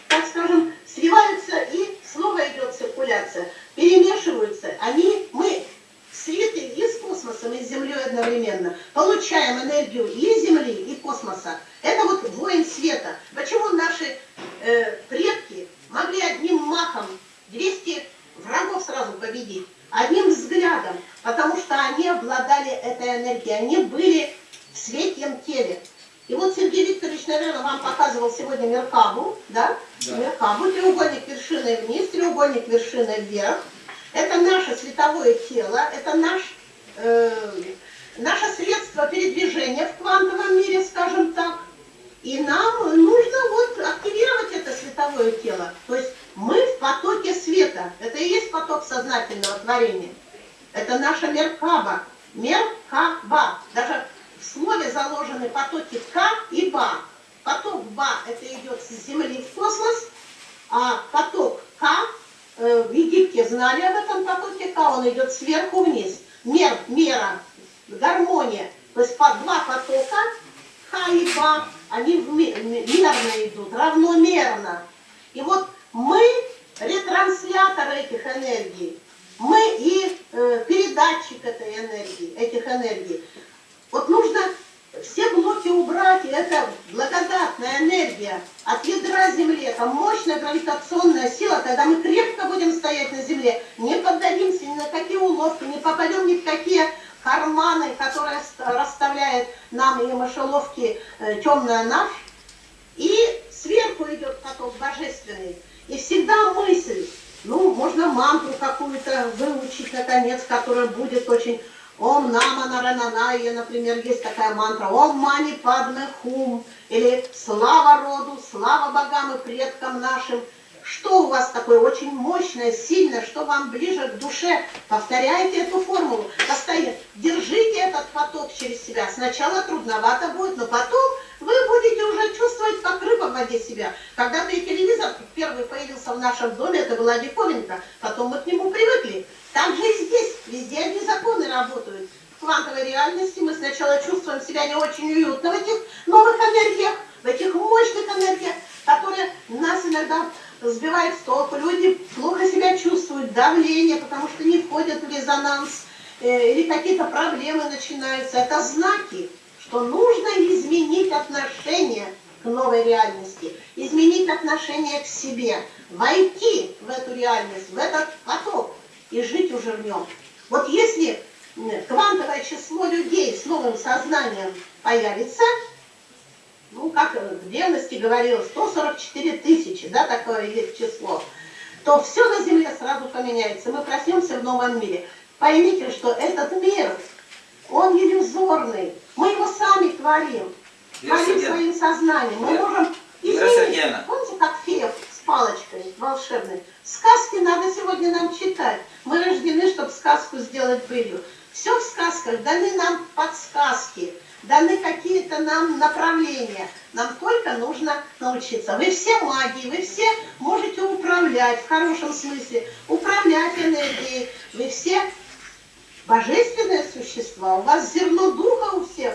так скажем, сливаются, и снова идет циркуляция, перемешиваются. Они, мы слиты и с космосом, и с Землей одновременно. Получаем энергию и Земли, и космоса. Это вот воин света. Почему наши э, предки могли одним махом 200 врагов сразу победить? Одним взглядом, потому что они обладали этой энергией, они были в светлом теле. И вот Сергей Викторович, наверное, вам показывал сегодня Меркабу, да? да. Меркабу, треугольник вершины вниз, треугольник вершины вверх. Это наше световое тело, это наш, э, наше средство передвижения в квантовом мире, скажем так. И нам нужно вот активировать это световое тело. То есть мы в потоке света. Это и есть поток сознательного творения. Это наша меркаба. Меркаба. Даже в слове заложены потоки К и Ба. Поток Ба это идет с Земли в космос, а поток К Э, в Египте знали об этом потоке К, он идет сверху вниз. Мер, мера, гармония. То есть по два потока, Х и Ба, они мерно идут, равномерно. И вот мы ретрансляторы этих энергий. Мы и э, передатчик этой энергии, этих энергий. Вот нужно все блоки убрать, и это благодатная энергия от ядра Земли, это мощная гравитационная сила, тогда мы крепко будем стоять на Земле, не поддадимся ни на какие уловки, не попадем ни в какие карманы, которые расставляет нам и мышеловки э, темная ночь. И сверху идет поток божественный. И всегда мысль, ну, можно мантру какую-то выучить, наконец, которая будет очень Ом Нама Нарананайя, например, есть такая мантра. Ом Мани Падме Хум. Или слава роду, слава богам и предкам нашим. Что у вас такое очень мощное, сильное, что вам ближе к душе? Повторяйте эту формулу. Постоянно. Держите этот поток через себя. Сначала трудновато будет, но потом вы будете уже чувствовать, как рыба в воде себя. Когда-то и телевизор первый появился в нашем доме, это была диковинка. Потом мы к нему привыкли. Так же и здесь, везде одни законы работают. В квантовой реальности мы сначала чувствуем себя не очень уютно в этих новых энергиях, в этих мощных энергиях, которые нас иногда сбивают с толку. Люди плохо себя чувствуют, давление, потому что не входят в резонанс, э, или какие-то проблемы начинаются. Это знаки, что нужно изменить отношение к новой реальности, изменить отношение к себе, войти в эту реальность, в этот поток и жить уже в нем. Вот если квантовое число людей с новым сознанием появится, ну, как в древности говорилось, 144 тысячи, да, такое есть число, то все на Земле сразу поменяется. Мы проснемся в новом мире. Поймите, что этот мир, он иллюзорный. Мы его сами творим. Творим своим сознанием. Мы можем изменить. Помните, как фея с палочкой волшебной? Сказки надо сегодня нам читать. Мы рождены, чтобы сказку сделать былью. Все в сказках даны нам подсказки даны какие-то нам направления. Нам только нужно научиться. Вы все маги, вы все можете управлять, в хорошем смысле, управлять энергией. Вы все божественные существа, у вас зерно духа у всех.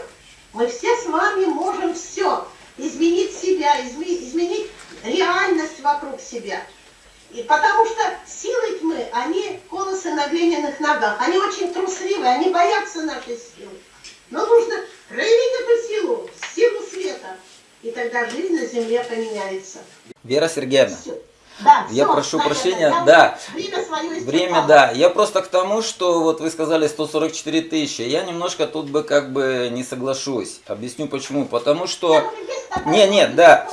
Мы все с вами можем все. Изменить себя, изменить реальность вокруг себя. И потому что силы тьмы, они колосы на глиняных ногах, они очень трусливые, они боятся нашей силы. Но нужно проявить эту силу, силу света, и тогда жизнь на земле поменяется. Вера Сергеевна. Все. Да, я все, прошу Надя, прощения, да, время, свое время, да, я просто к тому, что вот вы сказали 144 тысячи, я немножко тут бы как бы не соглашусь, объясню почему, потому что, не, нет, да,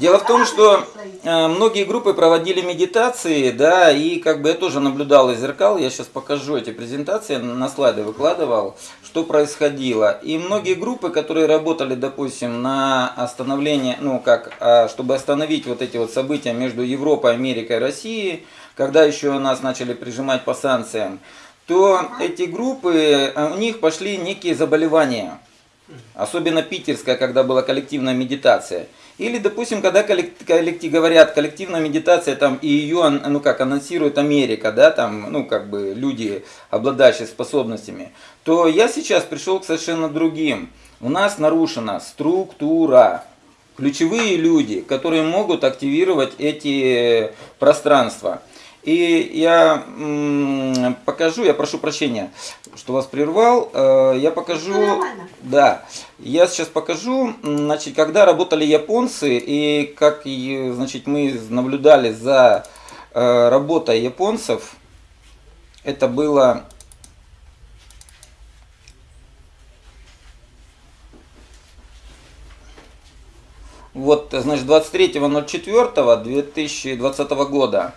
дело в том, что э, многие группы проводили медитации, да, и как бы я тоже наблюдал из зеркал, я сейчас покажу эти презентации, на слайды выкладывал, что происходило, и многие группы, которые работали, допустим, на остановление, ну как, а, чтобы остановить вот эти вот события между Европой Европой, Америкой, Россией, когда еще нас начали прижимать по санкциям, то эти группы, э, у них пошли некие заболевания. Особенно питерская, когда была коллективная медитация. Или, допустим, когда коллектив, говорят, коллективная медитация, там, и ее, ну как, анонсирует Америка, да, там, ну как бы люди, обладающие способностями, то я сейчас пришел к совершенно другим. У нас нарушена структура ключевые люди, которые могут активировать эти пространства. И я покажу, я прошу прощения, что вас прервал, э, я покажу, да, я сейчас покажу, значит, когда работали японцы и как, значит, мы наблюдали за э, работой японцев, это было Вот, значит, 23.04.2020 года.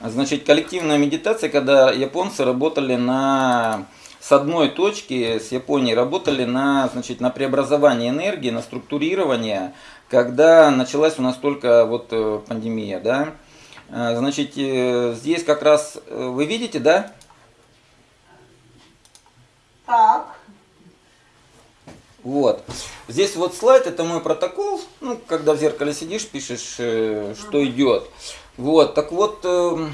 Значит, коллективная медитация, когда японцы работали на с одной точки с Японией работали на, значит, на преобразование энергии, на структурирование, когда началась у нас только вот э, пандемия, да. Э, значит, э, здесь как раз, вы видите, да? Так. Вот. Здесь вот слайд, это мой протокол. Ну, когда в зеркале сидишь, пишешь, э, что идет. Вот, так вот, э,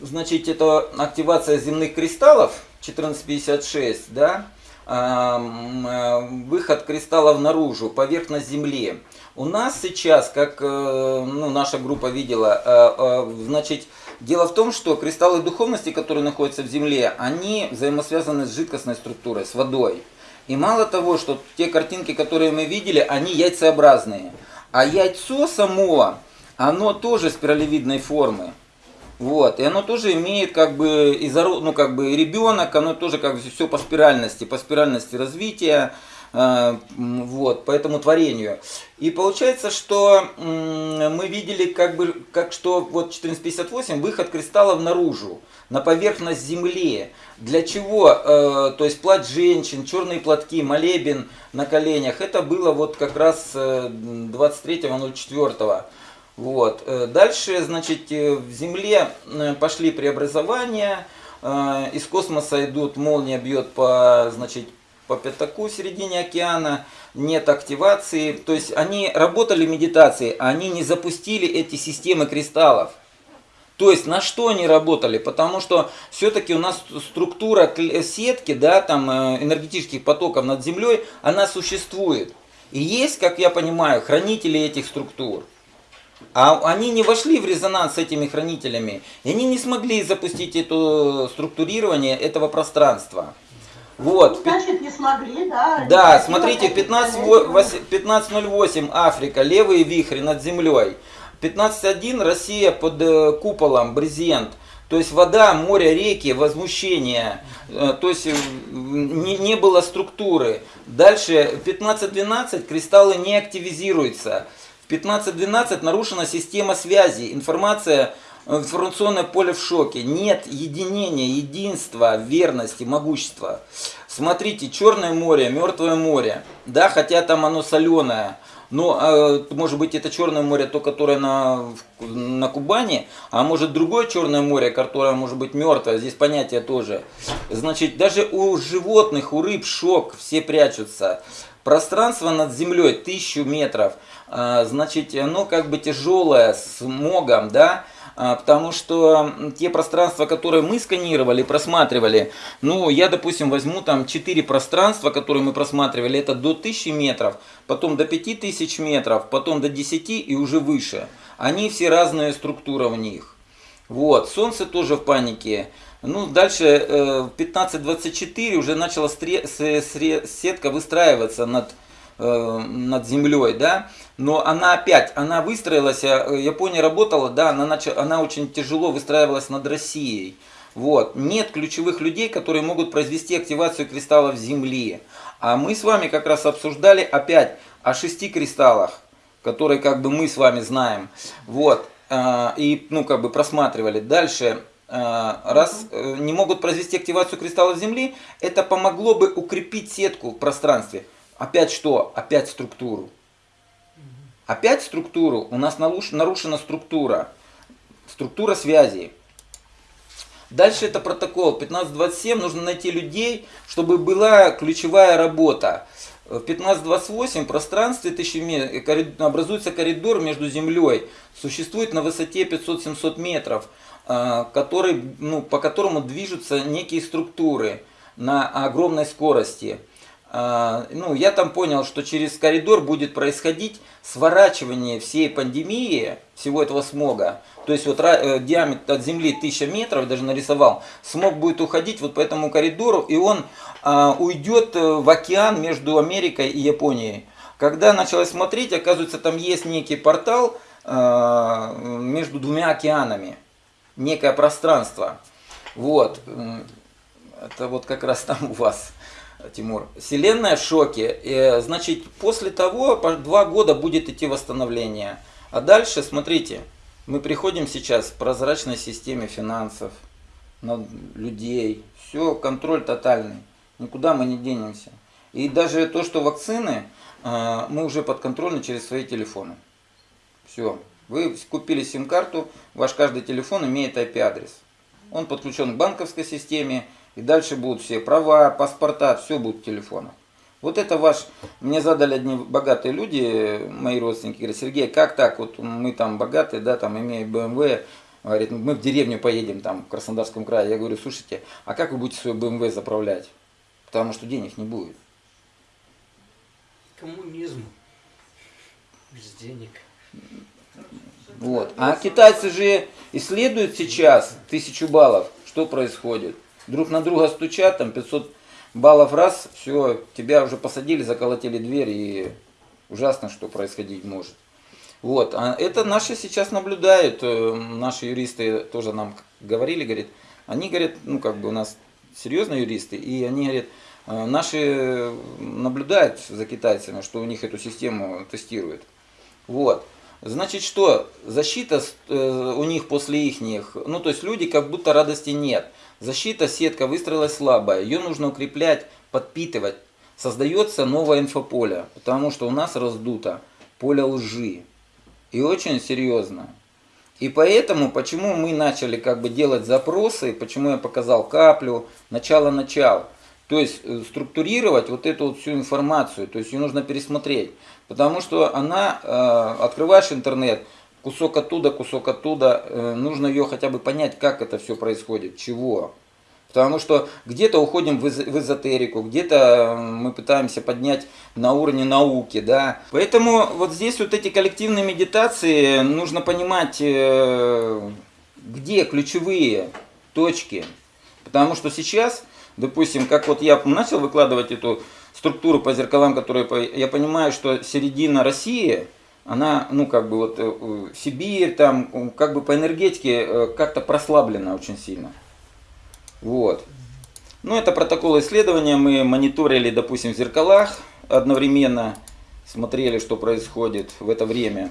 значит, это активация земных кристаллов 1456, да, э, выход кристаллов наружу, поверхность Земли. У нас сейчас, как э, ну, наша группа видела, э, значит, Дело в том, что кристаллы духовности, которые находятся в Земле, они взаимосвязаны с жидкостной структурой, с водой. И мало того, что те картинки, которые мы видели, они яйцеобразные. А яйцо само, оно тоже спиралевидной формы. Вот, и оно тоже имеет как бы, ну, как бы ребенок, оно тоже как бы все по спиральности, по спиральности развития. А, вот, по этому творению. И получается, что мы видели, как бы, как что вот 1458 выход кристаллов наружу, на поверхность Земли. Для чего? Э, то есть плать женщин, черные платки, молебен на коленях. Это было вот как раз 23.04. Э, вот. Э, дальше, значит, в Земле пошли преобразования. Из космоса идут, молния бьет по, значит, по пятаку в середине океана, нет активации. То есть они работали медитацией, а они не запустили эти системы кристаллов. То есть на что они работали? Потому что все-таки у нас структура сетки, да, там э, энергетических потоков над Землей, она существует. И есть, как я понимаю, хранители этих структур. А они не вошли в резонанс с этими хранителями. И они не смогли запустить это структурирование этого пространства. Вот. Значит, не смогли, да? Да, смотрите, 15.08 Африка, левые вихри над землей. 15.1 Россия под э, куполом, брезент. То есть вода, море, реки, возмущение. Э, то есть э, не, не было структуры. Дальше 15.12 кристаллы не активизируются. В 15.12 нарушена система связи. Информация информационное поле в шоке. Нет единения, единства, верности, могущества. Смотрите, Черное море, Мертвое море. Да, хотя там оно соленое. Но, э, может быть, это Черное море, то, которое на, на Кубани, а может другое Черное море, которое может быть мертвое. Здесь понятие тоже. Значит, даже у животных, у рыб шок, все прячутся. Пространство над землей тысячу метров. Э, значит, оно как бы тяжелое, с могом, да, потому что те пространства, которые мы сканировали, просматривали, ну, я, допустим, возьму там 4 пространства, которые мы просматривали, это до 1000 метров, потом до 5000 метров, потом до 10 и уже выше. Они все разные структура в них. Вот, Солнце тоже в панике. Ну, дальше э, в 15.24 уже начала сетка выстраиваться над Э, над землей, да, но она опять, она выстроилась, э, Япония работала, да, она, нач... она очень тяжело выстраивалась над Россией. Вот. Нет ключевых людей, которые могут произвести активацию кристаллов Земли. А мы с вами как раз обсуждали опять о шести кристаллах, которые как бы мы с вами знаем. Вот. Э, и ну как бы просматривали. Дальше раз не могут произвести активацию кристаллов Земли, это помогло бы укрепить сетку в пространстве. Опять что? Опять структуру. Опять структуру. У нас нарушена структура. Структура связи. Дальше это протокол. 1527 нужно найти людей, чтобы была ключевая работа. В 1528 пространстве 1000 образуется коридор между землей. Существует на высоте 500-700 метров, э, который, ну, по которому движутся некие структуры на огромной скорости. А, ну, я там понял, что через коридор будет происходить сворачивание всей пандемии, всего этого смога. То есть вот э, диаметр от Земли 1000 метров, даже нарисовал, смог будет уходить вот по этому коридору, и он а, уйдет э, в океан между Америкой и Японией. Когда началось смотреть, оказывается, там есть некий портал а, между двумя океанами, некое пространство. Вот, это вот как раз там у вас. Тимур. Вселенная в шоке. Значит, после того два года будет идти восстановление. А дальше, смотрите, мы приходим сейчас к прозрачной системе финансов, людей. Все, контроль тотальный. Никуда мы не денемся. И даже то, что вакцины, а, мы уже подконтрольны через свои телефоны. Все. Вы купили сим-карту, ваш каждый телефон имеет IP-адрес. Он подключен к банковской системе, и дальше будут все права, паспорта, все будет в телефонах. Вот это ваш, мне задали одни богатые люди, мои родственники, говорят, Сергей, как так, вот мы там богатые, да, там имеем БМВ, говорит, мы в деревню поедем там в Краснодарском крае. Я говорю, слушайте, а как вы будете свой БМВ заправлять? Потому что денег не будет. Коммунизм. Без денег. Вот. А китайцы же исследуют сейчас тысячу баллов. Что происходит? Друг на друга стучат, там 500 баллов раз, все, тебя уже посадили, заколотили дверь, и ужасно, что происходить может. Вот, а это наши сейчас наблюдают, э, наши юристы тоже нам говорили, говорит, они говорят, ну как бы у нас серьезные юристы, и они говорят, э, наши наблюдают за китайцами, что у них эту систему тестируют. Вот. Значит, что? Защита э, у них после их, ну то есть люди как будто радости нет. Защита, сетка выстроилась слабая, ее нужно укреплять, подпитывать. Создается новое инфополе, потому что у нас раздуто поле лжи. И очень серьезно. И поэтому, почему мы начали как бы делать запросы, почему я показал каплю, начало-начал. То есть э, структурировать вот эту вот всю информацию, то есть ее нужно пересмотреть. Потому что она, э, открываешь интернет, кусок оттуда, кусок оттуда, э, нужно ее хотя бы понять, как это все происходит, чего. Потому что где-то уходим в эзотерику, где-то мы пытаемся поднять на уровне науки, да. Поэтому вот здесь вот эти коллективные медитации, нужно понимать, э, где ключевые точки. Потому что сейчас, допустим, как вот я начал выкладывать эту структуру по зеркалам, которые я понимаю, что середина России – она, ну, как бы вот э, Сибирь, там, как бы по энергетике э, как-то прослаблена очень сильно. Вот. Ну, это протокол исследования. Мы мониторили, допустим, в зеркалах одновременно, смотрели, что происходит в это время.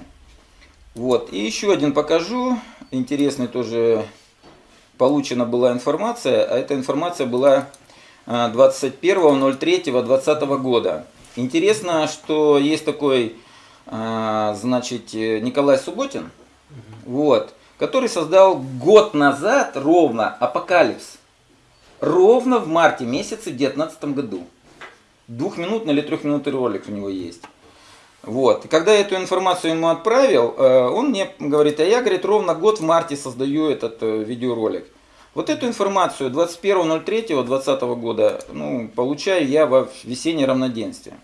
Вот. И еще один покажу. Интересный тоже получена была информация. А эта информация была а, 21.03.2020 года. Интересно, что есть такой, а, значит, э, Николай Субботин, вот, который создал год назад ровно Апокалипс. Ровно в марте месяце в 2019 году. Двухминутный или трехминутный ролик у него есть. Вот. И когда я эту информацию ему отправил, э, он мне говорит, а я, говорит, ровно год в марте создаю этот э, видеоролик. Вот эту информацию 21.03.2020 года ну, получаю я во весеннее равноденствие.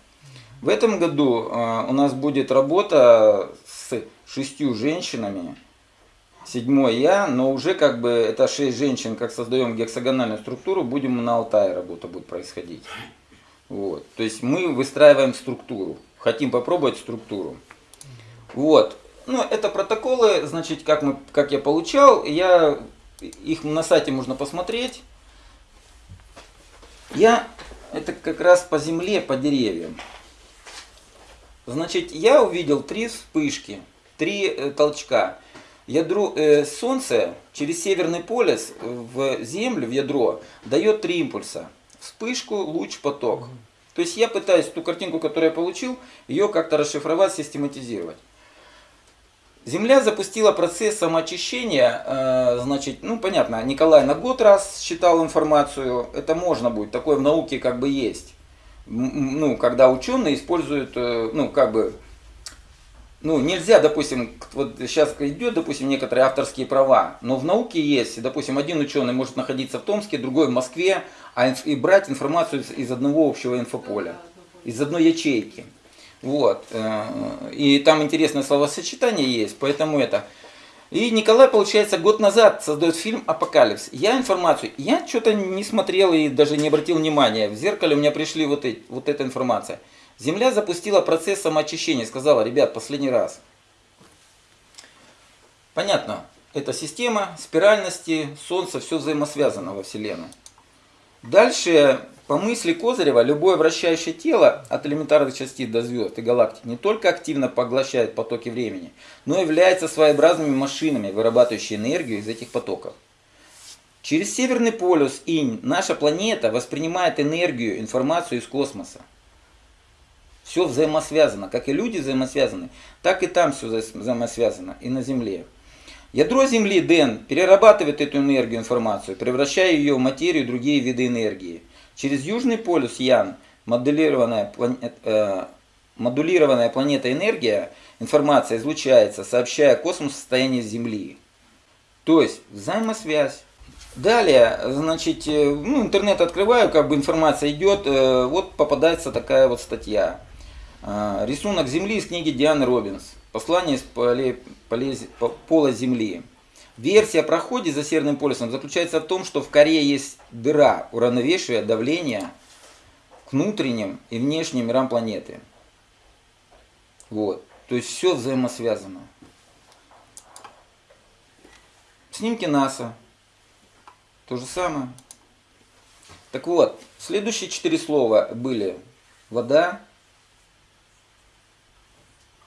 В этом году э, у нас будет работа с шестью женщинами, седьмой я, но уже как бы это шесть женщин, как создаем гексагональную структуру, будем на Алтае работа будет происходить. Вот. То есть мы выстраиваем структуру, хотим попробовать структуру. Вот. Ну, это протоколы, значит, как, мы, как я получал, я, их на сайте можно посмотреть. Я, это как раз по земле, по деревьям. Значит, я увидел три вспышки, три э, толчка. Ядро э, Солнце через Северный полюс в Землю, в ядро, дает три импульса. Вспышку, луч, поток. То есть я пытаюсь ту картинку, которую я получил, ее как-то расшифровать, систематизировать. Земля запустила процесс самоочищения, э, значит, ну понятно, Николай на год раз считал информацию, это можно будет, такое в науке как бы есть. Ну, когда ученые используют, э, ну, как бы, ну, нельзя, допустим, вот сейчас идет, допустим, некоторые авторские права, но в науке есть, допустим, один ученый может находиться в Томске, другой в Москве, а и брать информацию из, из одного общего инфополя, из одной ячейки. Вот. э, И там интересное словосочетание есть, поэтому это. И Николай, получается, год назад создает фильм «Апокалипс». Я информацию, я что-то не смотрел и даже не обратил внимания. В зеркале у меня пришли вот, эти, вот эта информация. Земля запустила процесс самоочищения, сказала, ребят, последний раз. Понятно, это система спиральности, Солнце, все взаимосвязано во Вселенной. Дальше, по мысли Козырева, любое вращающее тело от элементарных частиц до звезд и галактик не только активно поглощает потоки времени, но и является своеобразными машинами, вырабатывающими энергию из этих потоков. Через Северный полюс Инь наша планета воспринимает энергию, информацию из космоса. Все взаимосвязано, как и люди взаимосвязаны, так и там все взаимосвязано, и на Земле. Ядро Земли, Дэн, перерабатывает эту энергию, информацию, превращая ее в материю и другие виды энергии. Через Южный полюс Ян, моделированная, планет, э, модулированная планета энергия, информация излучается, сообщая космосу состояние Земли. То есть взаимосвязь. Далее, значит, э, ну, интернет открываю, как бы информация идет, э, вот попадается такая вот статья. Э, Рисунок Земли из книги Дианы Робинс. Послание из поле, поле, по- пола Земли. Версия о проходе за Северным полюсом заключается в том, что в коре есть дыра, уравновешивая давление к внутренним и внешним мирам планеты. Вот. То есть все взаимосвязано. Снимки НАСА. То же самое. Так вот, следующие четыре слова были вода.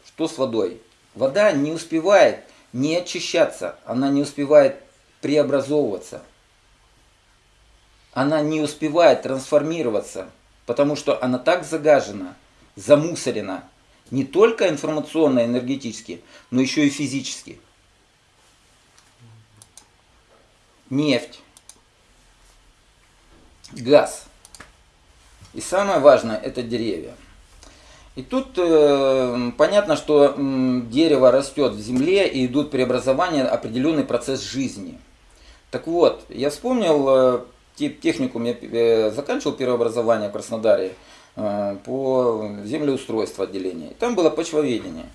Что с водой? Вода не успевает не очищаться, она не успевает преобразовываться. Она не успевает трансформироваться, потому что она так загажена, замусорена, не только информационно, энергетически, но еще и физически. Нефть, газ. И самое важное это деревья. И тут э, понятно, что м, дерево растет в земле и идут преобразования, определенный процесс жизни. Так вот, я вспомнил, э, те- техникум я э, заканчивал первое образование в Краснодаре э, по землеустройству отделения. И Там было почвоведение.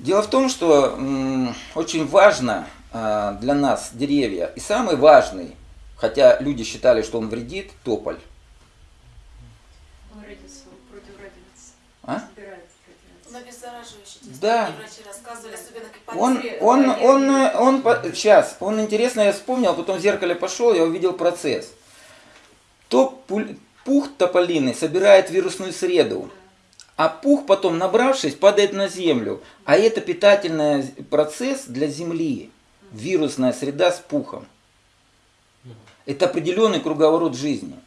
Дело в том, что м, очень важно э, для нас деревья. И самый важный, хотя люди считали, что он вредит, тополь. Как Он, он, он, э, он, сейчас, он интересно, я вспомнил, потом в зеркале пошел, я увидел процесс. То пух тополиный собирает вирусную среду, а пух потом, набравшись, падает на землю. А это питательный процесс для земли. Вирусная среда с пухом. Это определенный круговорот жизни.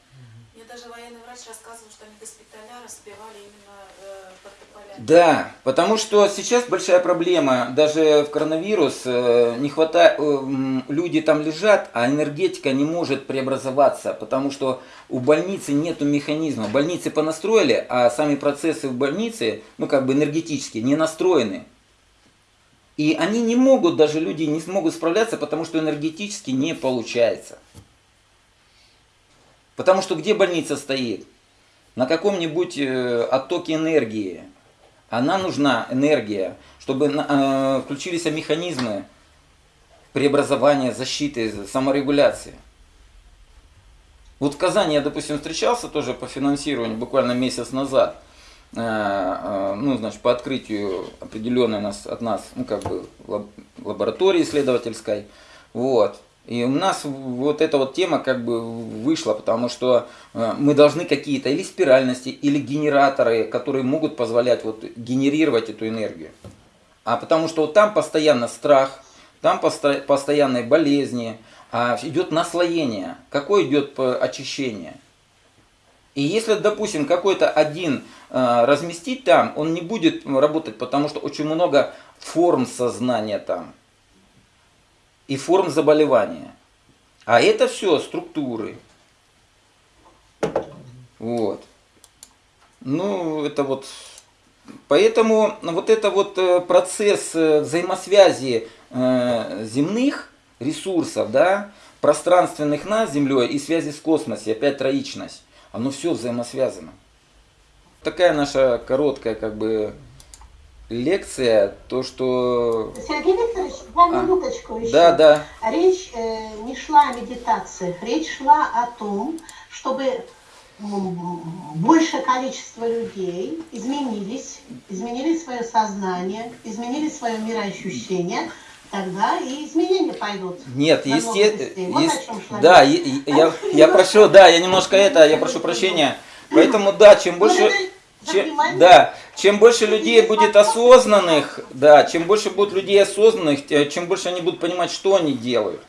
Мне даже военный врач рассказывал, что они госпиталя разбивали именно э, под тополями. Да, потому что сейчас большая проблема, даже в коронавирус э, не хватает, э, люди там лежат, а энергетика не может преобразоваться, потому что у больницы нету механизма. Больницы понастроили, а сами процессы в больнице, ну как бы энергетические, не настроены. И они не могут, даже люди не смогут справляться, потому что энергетически не получается. Потому что где больница стоит? На каком-нибудь э, оттоке энергии. Она нужна, энергия, чтобы э, включились механизмы преобразования, защиты, саморегуляции. Вот в Казани я, допустим, встречался тоже по финансированию буквально месяц назад. Э, э, Ну, значит, по открытию определенной нас, от нас, ну, как бы, лаб- лаборатории исследовательской. Вот. И у нас вот эта вот тема как бы вышла, потому что э, мы должны какие-то или спиральности, или генераторы, которые могут позволять вот генерировать эту энергию. А потому что вот там постоянно страх, там посто- постоянные болезни, а идет наслоение. Какое идет очищение? И если, допустим, какой-то один э, разместить там, он не будет работать, потому что очень много форм сознания там и форм заболевания. А это все структуры. Вот. Ну, это вот... Поэтому вот это вот э, процесс э, взаимосвязи э, земных ресурсов, да, пространственных нас Землей и связи с космосом, опять троичность, оно все взаимосвязано. Такая наша короткая как бы лекция, то что... Сергей Викторович, два А, минуточку еще. Да, да, Речь э, не шла о медитациях, речь шла о том, чтобы большее количество людей изменились, изменили свое сознание, изменили свое мироощущение, тогда и изменения пойдут. Нет, намного есте- быстрее. Вот ес- о чем шла да, е- я, я прошу, да, я немножко это, я прошу прощения. Поэтому, да, чем больше, Благодарю за чем, да, чем больше людей будет осознанных, да, чем больше будет людей осознанных, чем больше они будут понимать, что они делают.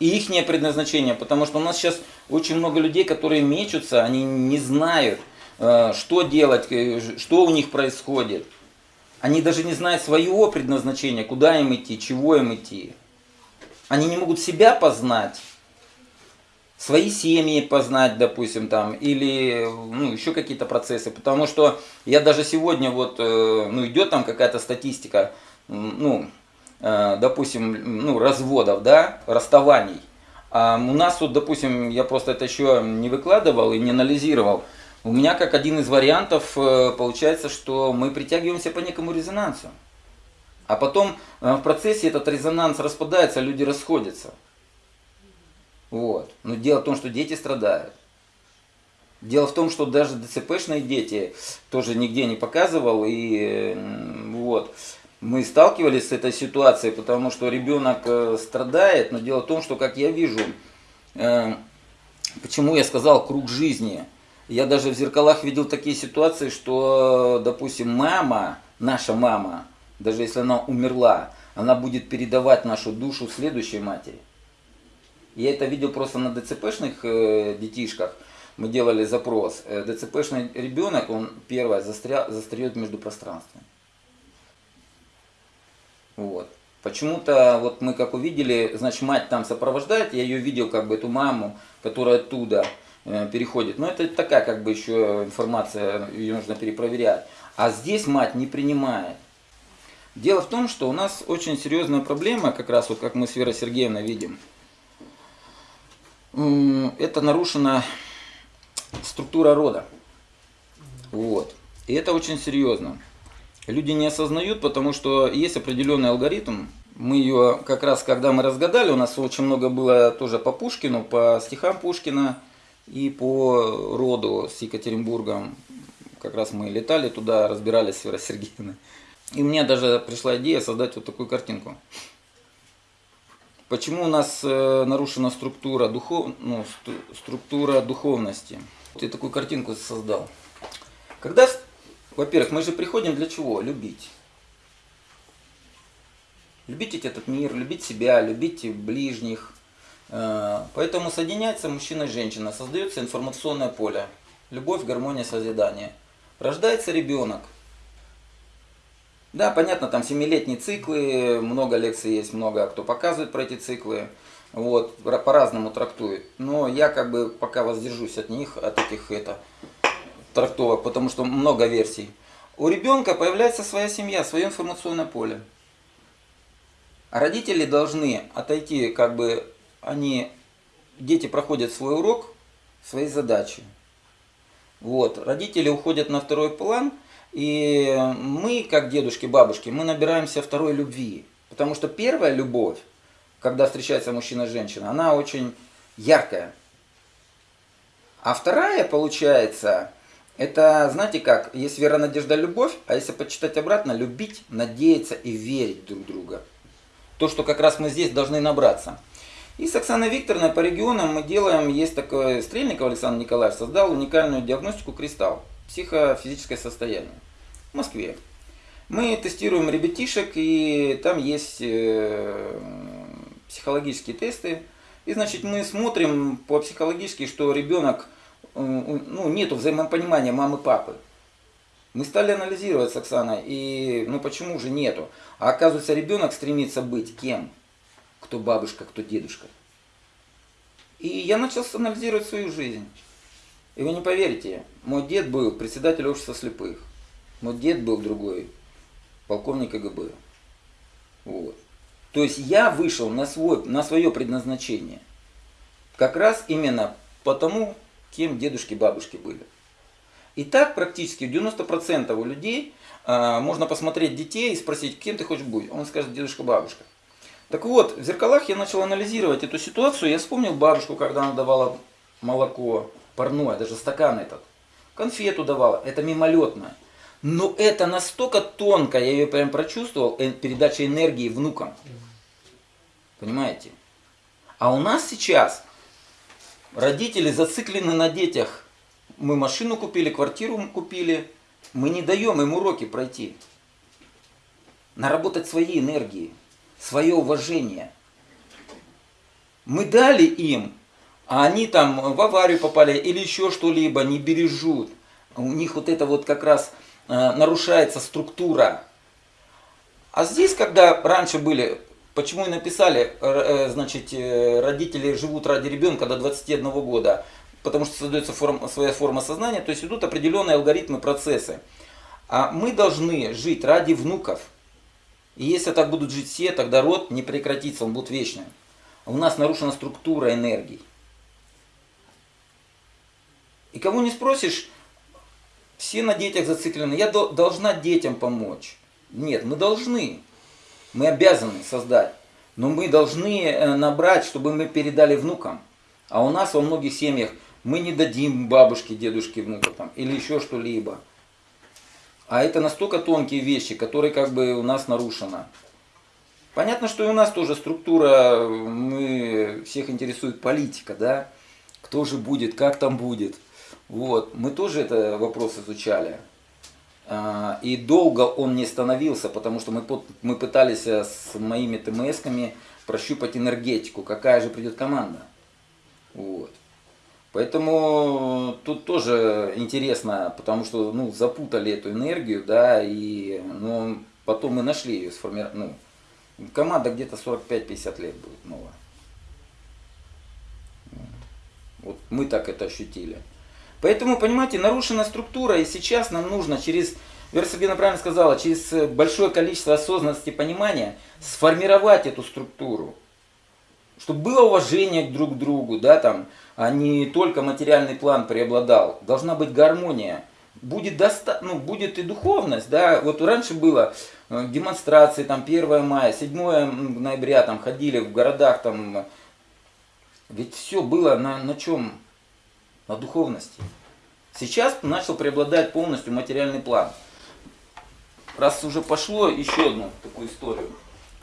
И их предназначение, потому что у нас сейчас очень много людей, которые мечутся, они не знают, э, что делать, э, что у них происходит. Они даже не знают своего предназначения, куда им идти, чего им идти. Они не могут себя познать, свои семьи познать, допустим, там, или ну, еще какие-то процессы. Потому что я даже сегодня, вот, э, ну, идет там какая-то статистика, ну, э, допустим, ну, разводов, да, расставаний. А у нас вот, допустим, я просто это еще не выкладывал и не анализировал. У меня как один из вариантов э, получается, что мы притягиваемся по некому резонансу. А потом в процессе этот резонанс распадается, люди расходятся. Вот. Но дело в том, что дети страдают. Дело в том, что даже ДЦПшные дети тоже нигде не показывал. И вот. Мы сталкивались с этой ситуацией, потому что ребенок э, страдает. Но дело в том, что, как я вижу, э, почему я сказал круг жизни. Я даже в зеркалах видел такие ситуации, что, допустим, мама, наша мама, даже если она умерла, она будет передавать нашу душу следующей матери. Я это видел просто на ДЦПшных э, детишках. Мы делали запрос. Э, ДЦПшный ребенок, он первое застря, застряет между пространствами. Вот. Почему-то вот мы как увидели, значит мать там сопровождает, я ее видел как бы эту маму, которая оттуда э, переходит. Но это такая как бы еще информация, ее нужно перепроверять. А здесь мать не принимает. Дело в том, что у нас очень серьезная проблема, как раз вот как мы с Верой Сергеевной видим. Это нарушена структура рода. Вот. И это очень серьезно. Люди не осознают, потому что есть определенный алгоритм. Мы ее как раз, когда мы разгадали, у нас очень много было тоже по Пушкину, по стихам Пушкина и по роду с Екатеринбургом. Как раз мы летали туда, разбирались с Сергеевной. И мне даже пришла идея создать вот такую картинку. Почему у нас э, нарушена структура, духов... ну, стру- структура духовности? Я такую картинку создал. Когда, во-первых, мы же приходим для чего? Любить. Любить этот мир, любить себя, любить ближних. Э, Поэтому соединяется мужчина и женщина, создается информационное поле. Любовь, гармония, созидание. Рождается ребенок. Да, понятно, там семилетние циклы, много лекций есть, много кто показывает про эти циклы. Вот, ра- по-разному трактует. Но я как бы пока воздержусь от них, от этих это, трактовок, потому что много версий. У ребенка появляется своя семья, свое информационное поле. Родители должны отойти, как бы они, дети проходят свой урок, свои задачи. Вот, родители уходят на второй план, и мы, как дедушки, бабушки, мы набираемся второй любви. Потому что первая любовь, когда встречается мужчина и женщина, она очень яркая. А вторая, получается, это, знаете как, есть вера, надежда, любовь, а если почитать обратно, любить, надеяться и верить друг в друга. То, что как раз мы здесь должны набраться. И с Оксаной Викторовной по регионам мы делаем, есть такой Стрельников Александр Николаевич, создал уникальную диагностику кристалл, психофизическое состояние в Москве. Мы тестируем ребятишек, и там есть э, психологические тесты. И значит мы смотрим по психологически, что ребенок, э, ну, нету взаимопонимания мамы папы. Мы стали анализировать с Оксаной, и ну почему же нету? А оказывается, ребенок стремится быть кем? Кто бабушка, кто дедушка. И я начал анализировать свою жизнь. И вы не поверите, мой дед был председатель общества слепых. Мой дед был другой, полковник КГБ. Вот. То есть я вышел на, свой, на свое предназначение. Как раз именно потому, кем дедушки бабушки были. И так практически 90% у людей а, можно посмотреть детей и спросить, кем ты хочешь быть. Он скажет дедушка-бабушка. Так вот, в зеркалах я начал анализировать эту ситуацию. Я вспомнил бабушку, когда она давала молоко парное, даже стакан этот. Конфету давала, это мимолетно. Но это настолько тонко, я ее прям прочувствовал, э, передача энергии внукам. Понимаете? А у нас сейчас родители зациклены на детях. Мы машину купили, квартиру купили. Мы не даем им уроки пройти. Наработать свои энергии, свое уважение. Мы дали им, а они там в аварию попали или еще что-либо, не бережут. У них вот это вот как раз э, нарушается структура. А здесь, когда раньше были, почему и написали, э, значит, э, родители живут ради ребенка до 21 года, потому что создается форм, своя форма сознания, то есть идут определенные алгоритмы, процессы. А мы должны жить ради внуков. И если так будут жить все, тогда род не прекратится, он будет вечным. У нас нарушена структура энергий. И кого не спросишь, все на детях зациклены. Я до- должна детям помочь. Нет, мы должны. Мы обязаны создать. Но мы должны э, набрать, чтобы мы передали внукам. А у нас во многих семьях мы не дадим бабушке, дедушке, внуку там, или еще что-либо. А это настолько тонкие вещи, которые как бы у нас нарушены. Понятно, что и у нас тоже структура, мы всех интересует политика, да? Кто же будет, как там будет. Вот, мы тоже это вопрос изучали. А, И долго он не становился, потому что мы, мы пытались э, с моими ТМСками прощупать энергетику, какая же придет команда. Вот. Поэтому тут тоже интересно, потому что ну, запутали эту энергию, да, и ну, потом мы нашли ее сформировать. Ну, команда где-то 45-50 лет будет новая. Вот мы так это ощутили. Поэтому, понимаете, нарушена структура, и сейчас нам нужно через, Вера Сергеевна правильно сказала, через э, большое количество осознанности и понимания сформировать эту структуру. Чтобы было уважение друг к другу, да, там, а не только материальный план преобладал. Должна быть гармония. Будет, доста... ну, будет и духовность, да, вот раньше было э, демонстрации, там, 1 мая, 7 ноября, там, ходили в городах, там, ведь все было на, на чем? На духовности. Сейчас начал преобладать полностью материальный план. раз уже пошло, еще одну такую историю.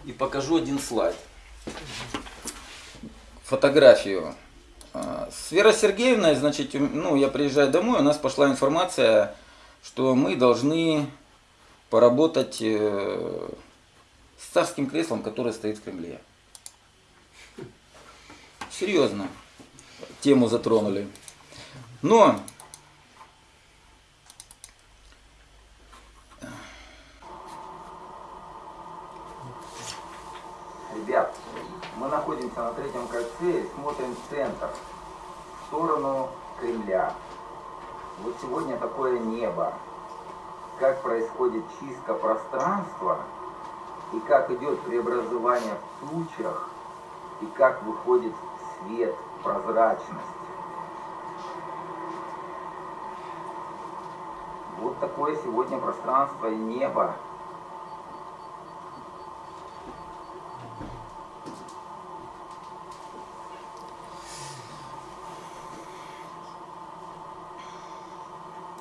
И покажу один слайд. Фотографию. А, С Верой Сергеевной, значит, ну, я приезжаю домой, у нас пошла информация, что мы должны поработать э, с царским креслом, которое стоит в Кремле. Серьезно. Тему затронули. Но Ребят, мы находимся на третьем кольце и смотрим центр, в сторону Кремля. Вот сегодня такое небо. Как происходит чистка пространства и как идет преобразование в тучах и как выходит свет, прозрачность. Вот такое сегодня пространство и небо.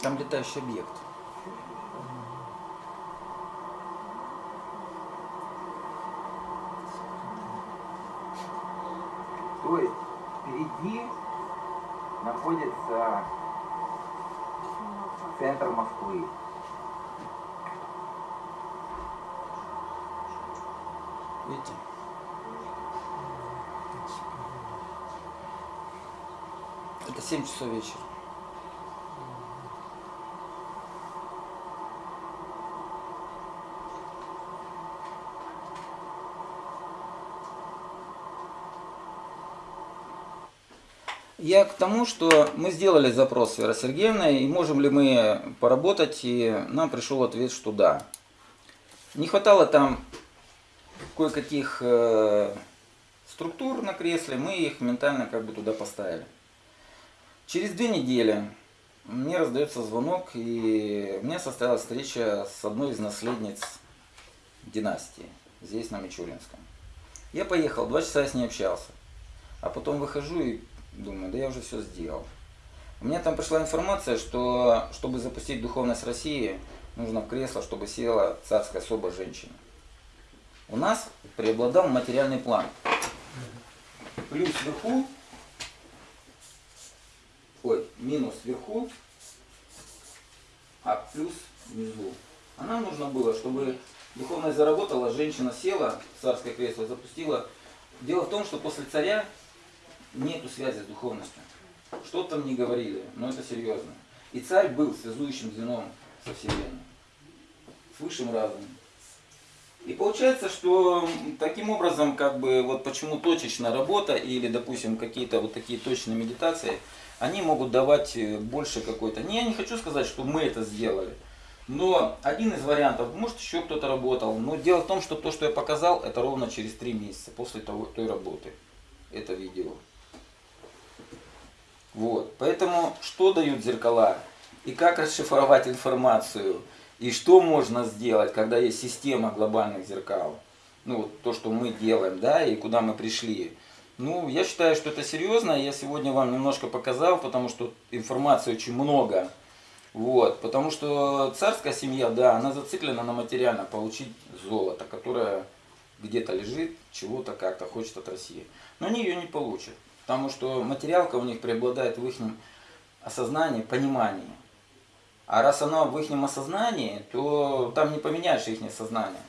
Там летающий объект. То есть впереди находится центр Москвы. Видите? Это 7 часов вечера. Я к тому, что мы сделали запрос с Верой и можем ли мы поработать, и нам пришел ответ, что да. Не хватало там кое-каких э, структур на кресле, мы их ментально как бы туда поставили. Через две недели мне раздается звонок, и у меня состоялась встреча с одной из наследниц династии, здесь, на Мичуринском. Я поехал, два часа я с ней общался. А потом выхожу и думаю, да я уже все сделал. У меня там пришла информация, что чтобы запустить духовность России, нужно в кресло, чтобы села царская особа женщина. У нас преобладал материальный план. Плюс вверху, ой, минус вверху, а плюс внизу. А нам нужно было, чтобы духовность заработала, женщина села царское кресло, запустила. Дело в том, что после царя нету связи с духовностью. Что там не говорили, но это серьезно. И царь был связующим звеном со Вселенной, с высшим разумом. И получается, что таким образом, как бы, вот почему точечная работа или, допустим, какие-то вот такие точные медитации, они могут давать э, больше какой-то... Не, я не хочу сказать, что мы это сделали. Но один из вариантов, может еще кто-то работал. Но дело в том, что то, что я показал, это ровно через три месяца после того, той работы. Это видео. Вот. Поэтому что дают зеркала и как расшифровать информацию и что можно сделать, когда есть система глобальных зеркал. Ну вот то, что мы делаем, да, и куда мы пришли. Ну, я считаю, что это серьезно. Я сегодня вам немножко показал, потому что информации очень много. Вот, потому что царская семья, да, она зациклена на материально получить золото, которое где-то лежит, чего-то как-то хочет от России. Но они ее не получат. Потому что материалка у них преобладает в их осознании, понимании. А раз она в их осознании, то там не поменяешь их сознание.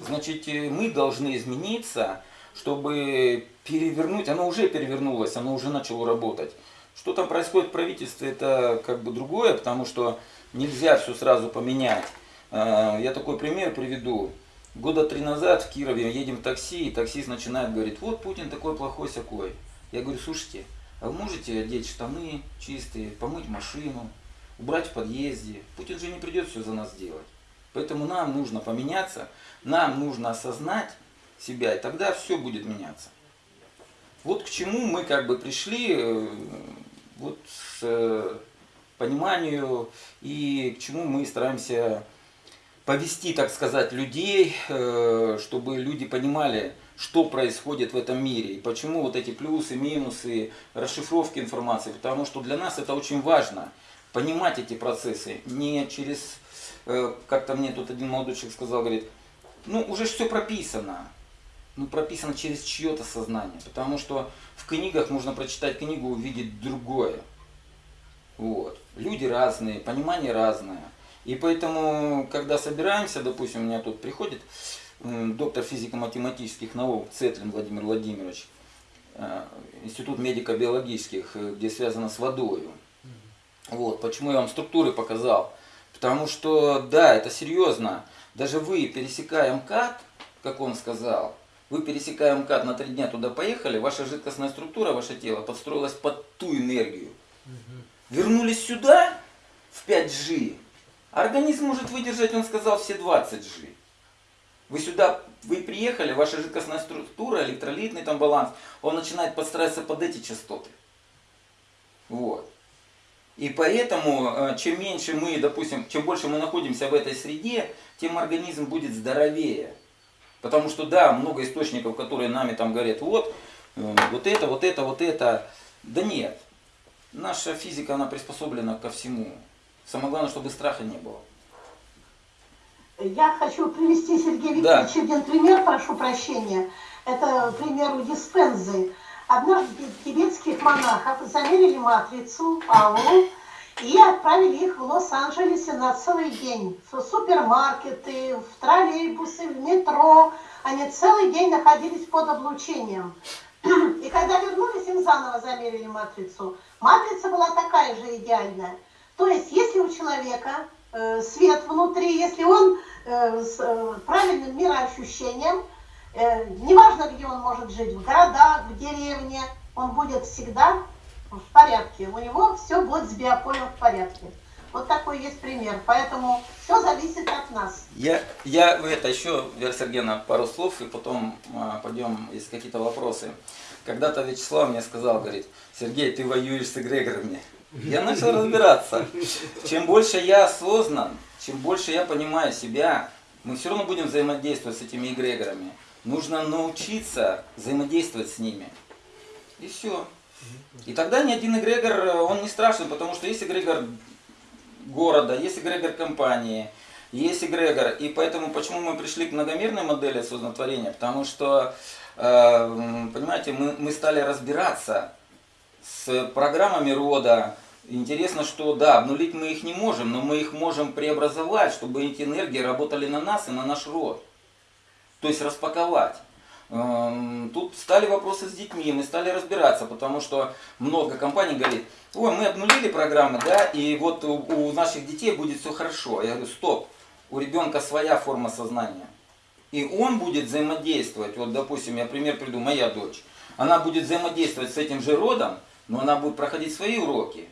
Значит, мы должны измениться, чтобы перевернуть, оно уже перевернулось, оно уже начало работать. Что там происходит в правительстве, это как бы другое, потому что нельзя все сразу поменять. Я такой пример приведу. Года три назад в Кирове едем в такси, и таксист начинает говорить, вот Путин такой плохой сякой. Я говорю, слушайте, а вы можете одеть штаны чистые, помыть машину, убрать в подъезде? Путин же не придет все за нас делать. Поэтому нам нужно поменяться, нам нужно осознать себя, и тогда все будет меняться. Вот к чему мы как бы пришли, э, вот с э, пониманию и к чему мы стараемся повести, так сказать, людей, э, чтобы люди понимали, что происходит в этом мире и почему вот эти плюсы, минусы, расшифровки информации. Потому что для нас это очень важно, понимать эти процессы не через э, как-то мне тут один молодой человек сказал, говорит, ну уже все прописано. Ну прописано через чье-то сознание. Потому что в книгах можно прочитать книгу, увидеть другое. Вот. Люди разные, понимание разное. И поэтому, когда собираемся, допустим, у меня тут приходит доктор физико-математических наук Цетлин Владимир Владимирович, э, Институт медико-биологических, э, где связано с водой. Вот, почему я вам структуры показал. Потому что, да, это серьезно. Даже вы, пересекая МКАД, как он сказал, вы пересекая МКАД на три дня туда поехали, ваша жидкостная структура, ваше тело подстроилась под ту энергию. Вернулись сюда, в 5G, организм может выдержать, он сказал, все 20G. Вы сюда, вы приехали, ваша жидкостная структура, электролитный там баланс, он начинает подстраиваться под эти частоты. Вот. И поэтому, э, чем меньше мы, допустим, чем больше мы находимся в этой среде, тем организм будет здоровее. Потому что, да, много источников, которые нами там говорят, вот, э, вот это, вот это, вот это. Да нет. Наша физика, она приспособлена ко всему. Самое главное, чтобы страха не было. Я хочу привести, Сергей Да. Викторович, один пример, прошу прощения. Это пример у диспензы. Однажды тибетских монахов замерили матрицу, ауру, и отправили их в Лос-Анджелесе на целый день. В супермаркеты, в троллейбусы, в метро. Они целый день находились под облучением. И когда вернулись, им заново замерили матрицу. Матрица была такая же идеальная. То есть, если у человека свет внутри, если он э, с э, правильным мироощущением, э, неважно, где он может жить, в городах, в деревне, он будет всегда в порядке. У него все будет с биополем в порядке. Вот такой есть пример. Поэтому все зависит от нас. Я, я это еще, Вера Сергеевна, пару слов, и потом а, пойдем, есть какие-то вопросы. Когда-то Вячеслав мне сказал, говорит, Сергей, ты воюешь с эгрегорами. Я начал разбираться. Чем больше я осознан, чем больше я понимаю себя, мы все равно будем взаимодействовать с этими эгрегорами. Нужно научиться взаимодействовать с ними. И все. И тогда ни один эгрегор, он не страшен, потому что есть эгрегор города, есть эгрегор компании, есть эгрегор. И поэтому почему мы пришли к многомерной модели осознатворения? Потому что, э, понимаете, мы, мы стали разбираться с программами рода. Интересно, что да, обнулить мы их не можем, но мы их можем преобразовать, чтобы эти энергии работали на нас и на наш род. То есть распаковать. Эм, Тут стали вопросы с детьми, мы стали разбираться, потому что много компаний говорит, ой, мы обнулили программы, да, и вот у, наших детей будет все хорошо. Я говорю, стоп, у ребенка своя форма сознания. И он будет взаимодействовать, вот допустим, я пример приду, моя дочь, она будет взаимодействовать с этим же родом, но она будет проходить свои уроки.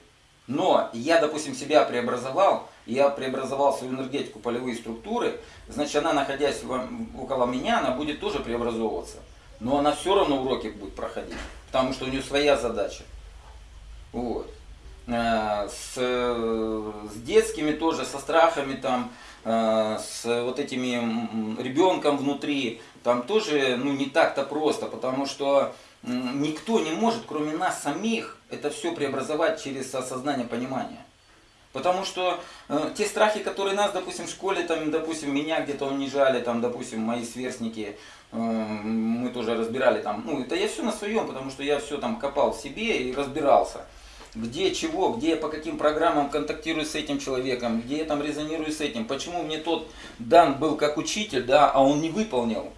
Но я, допустим, себя преобразовал, я преобразовал свою энергетику, полевые структуры, значит, она, находясь около меня, она будет тоже преобразовываться. Но она все равно уроки будет проходить, потому что у нее своя задача. Вот. Э, С, с детскими тоже, со страхами там, э, с вот этими ребенком внутри, там тоже ну, не так-то просто, потому что никто не может, кроме нас самих, это все преобразовать через осознание понимания. Потому что э, те страхи, которые нас, допустим, в школе, там, допустим, меня где-то унижали, там, допустим, мои сверстники, э, мы тоже разбирали там, ну, это я все на своем, потому что я все там копал в себе и разбирался. Где, чего, где я по каким программам контактирую с этим человеком, где я там резонирую с этим, почему мне тот дан был как учитель, да, а он не выполнил.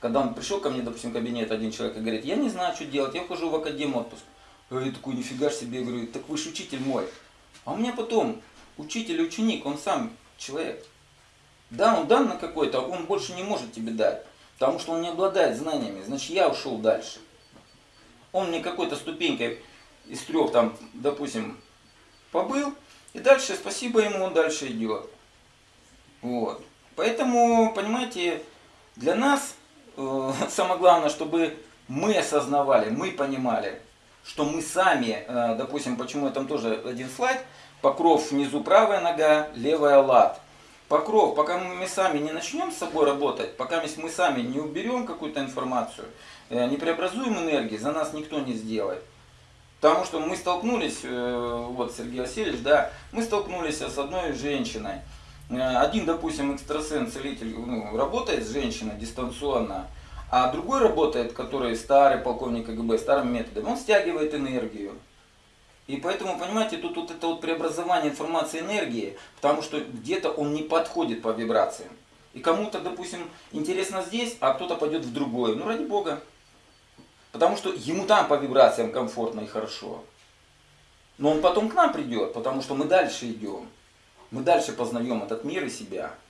Когда он пришел ко мне, допустим, в кабинет один человек и говорит, я не знаю, что делать, я хожу в академ отпуск. Я такой, нифига себе, я говорю, так вы же учитель мой. А у меня потом учитель ученик, он сам человек. Да, он дан на какой-то, а он больше не может тебе дать. Потому что он не обладает знаниями. Значит, я ушел дальше. Он мне какой-то ступенькой из трех там, допустим, побыл. И дальше, спасибо ему, он дальше идет. Вот. Поэтому, понимаете, для нас э, самое главное, чтобы мы осознавали, мы понимали, что мы сами, э, допустим, почему я там тоже один слайд, покров внизу правая нога, левая лад. Покров, пока мы сами не начнем с собой работать, пока мы сами не уберем какую-то информацию, э, не преобразуем энергии, за нас никто не сделает. Потому что мы столкнулись, вот Сергей Васильевич, да, мы столкнулись с одной женщиной. Э, один, допустим, экстрасенс, целитель, ну, работает с женщиной дистанционно, а другой работает, который старый полковник КГБ, старым методом, он стягивает энергию. И поэтому, понимаете, тут вот это вот преобразование информации энергии, потому что где-то он не подходит по вибрациям. И кому-то, допустим, интересно здесь, а кто-то пойдет в другое. Ну, ради бога. Потому что ему там по вибрациям комфортно и хорошо. Но он потом к нам придет, потому что мы дальше идем. Мы дальше познаем этот мир и себя.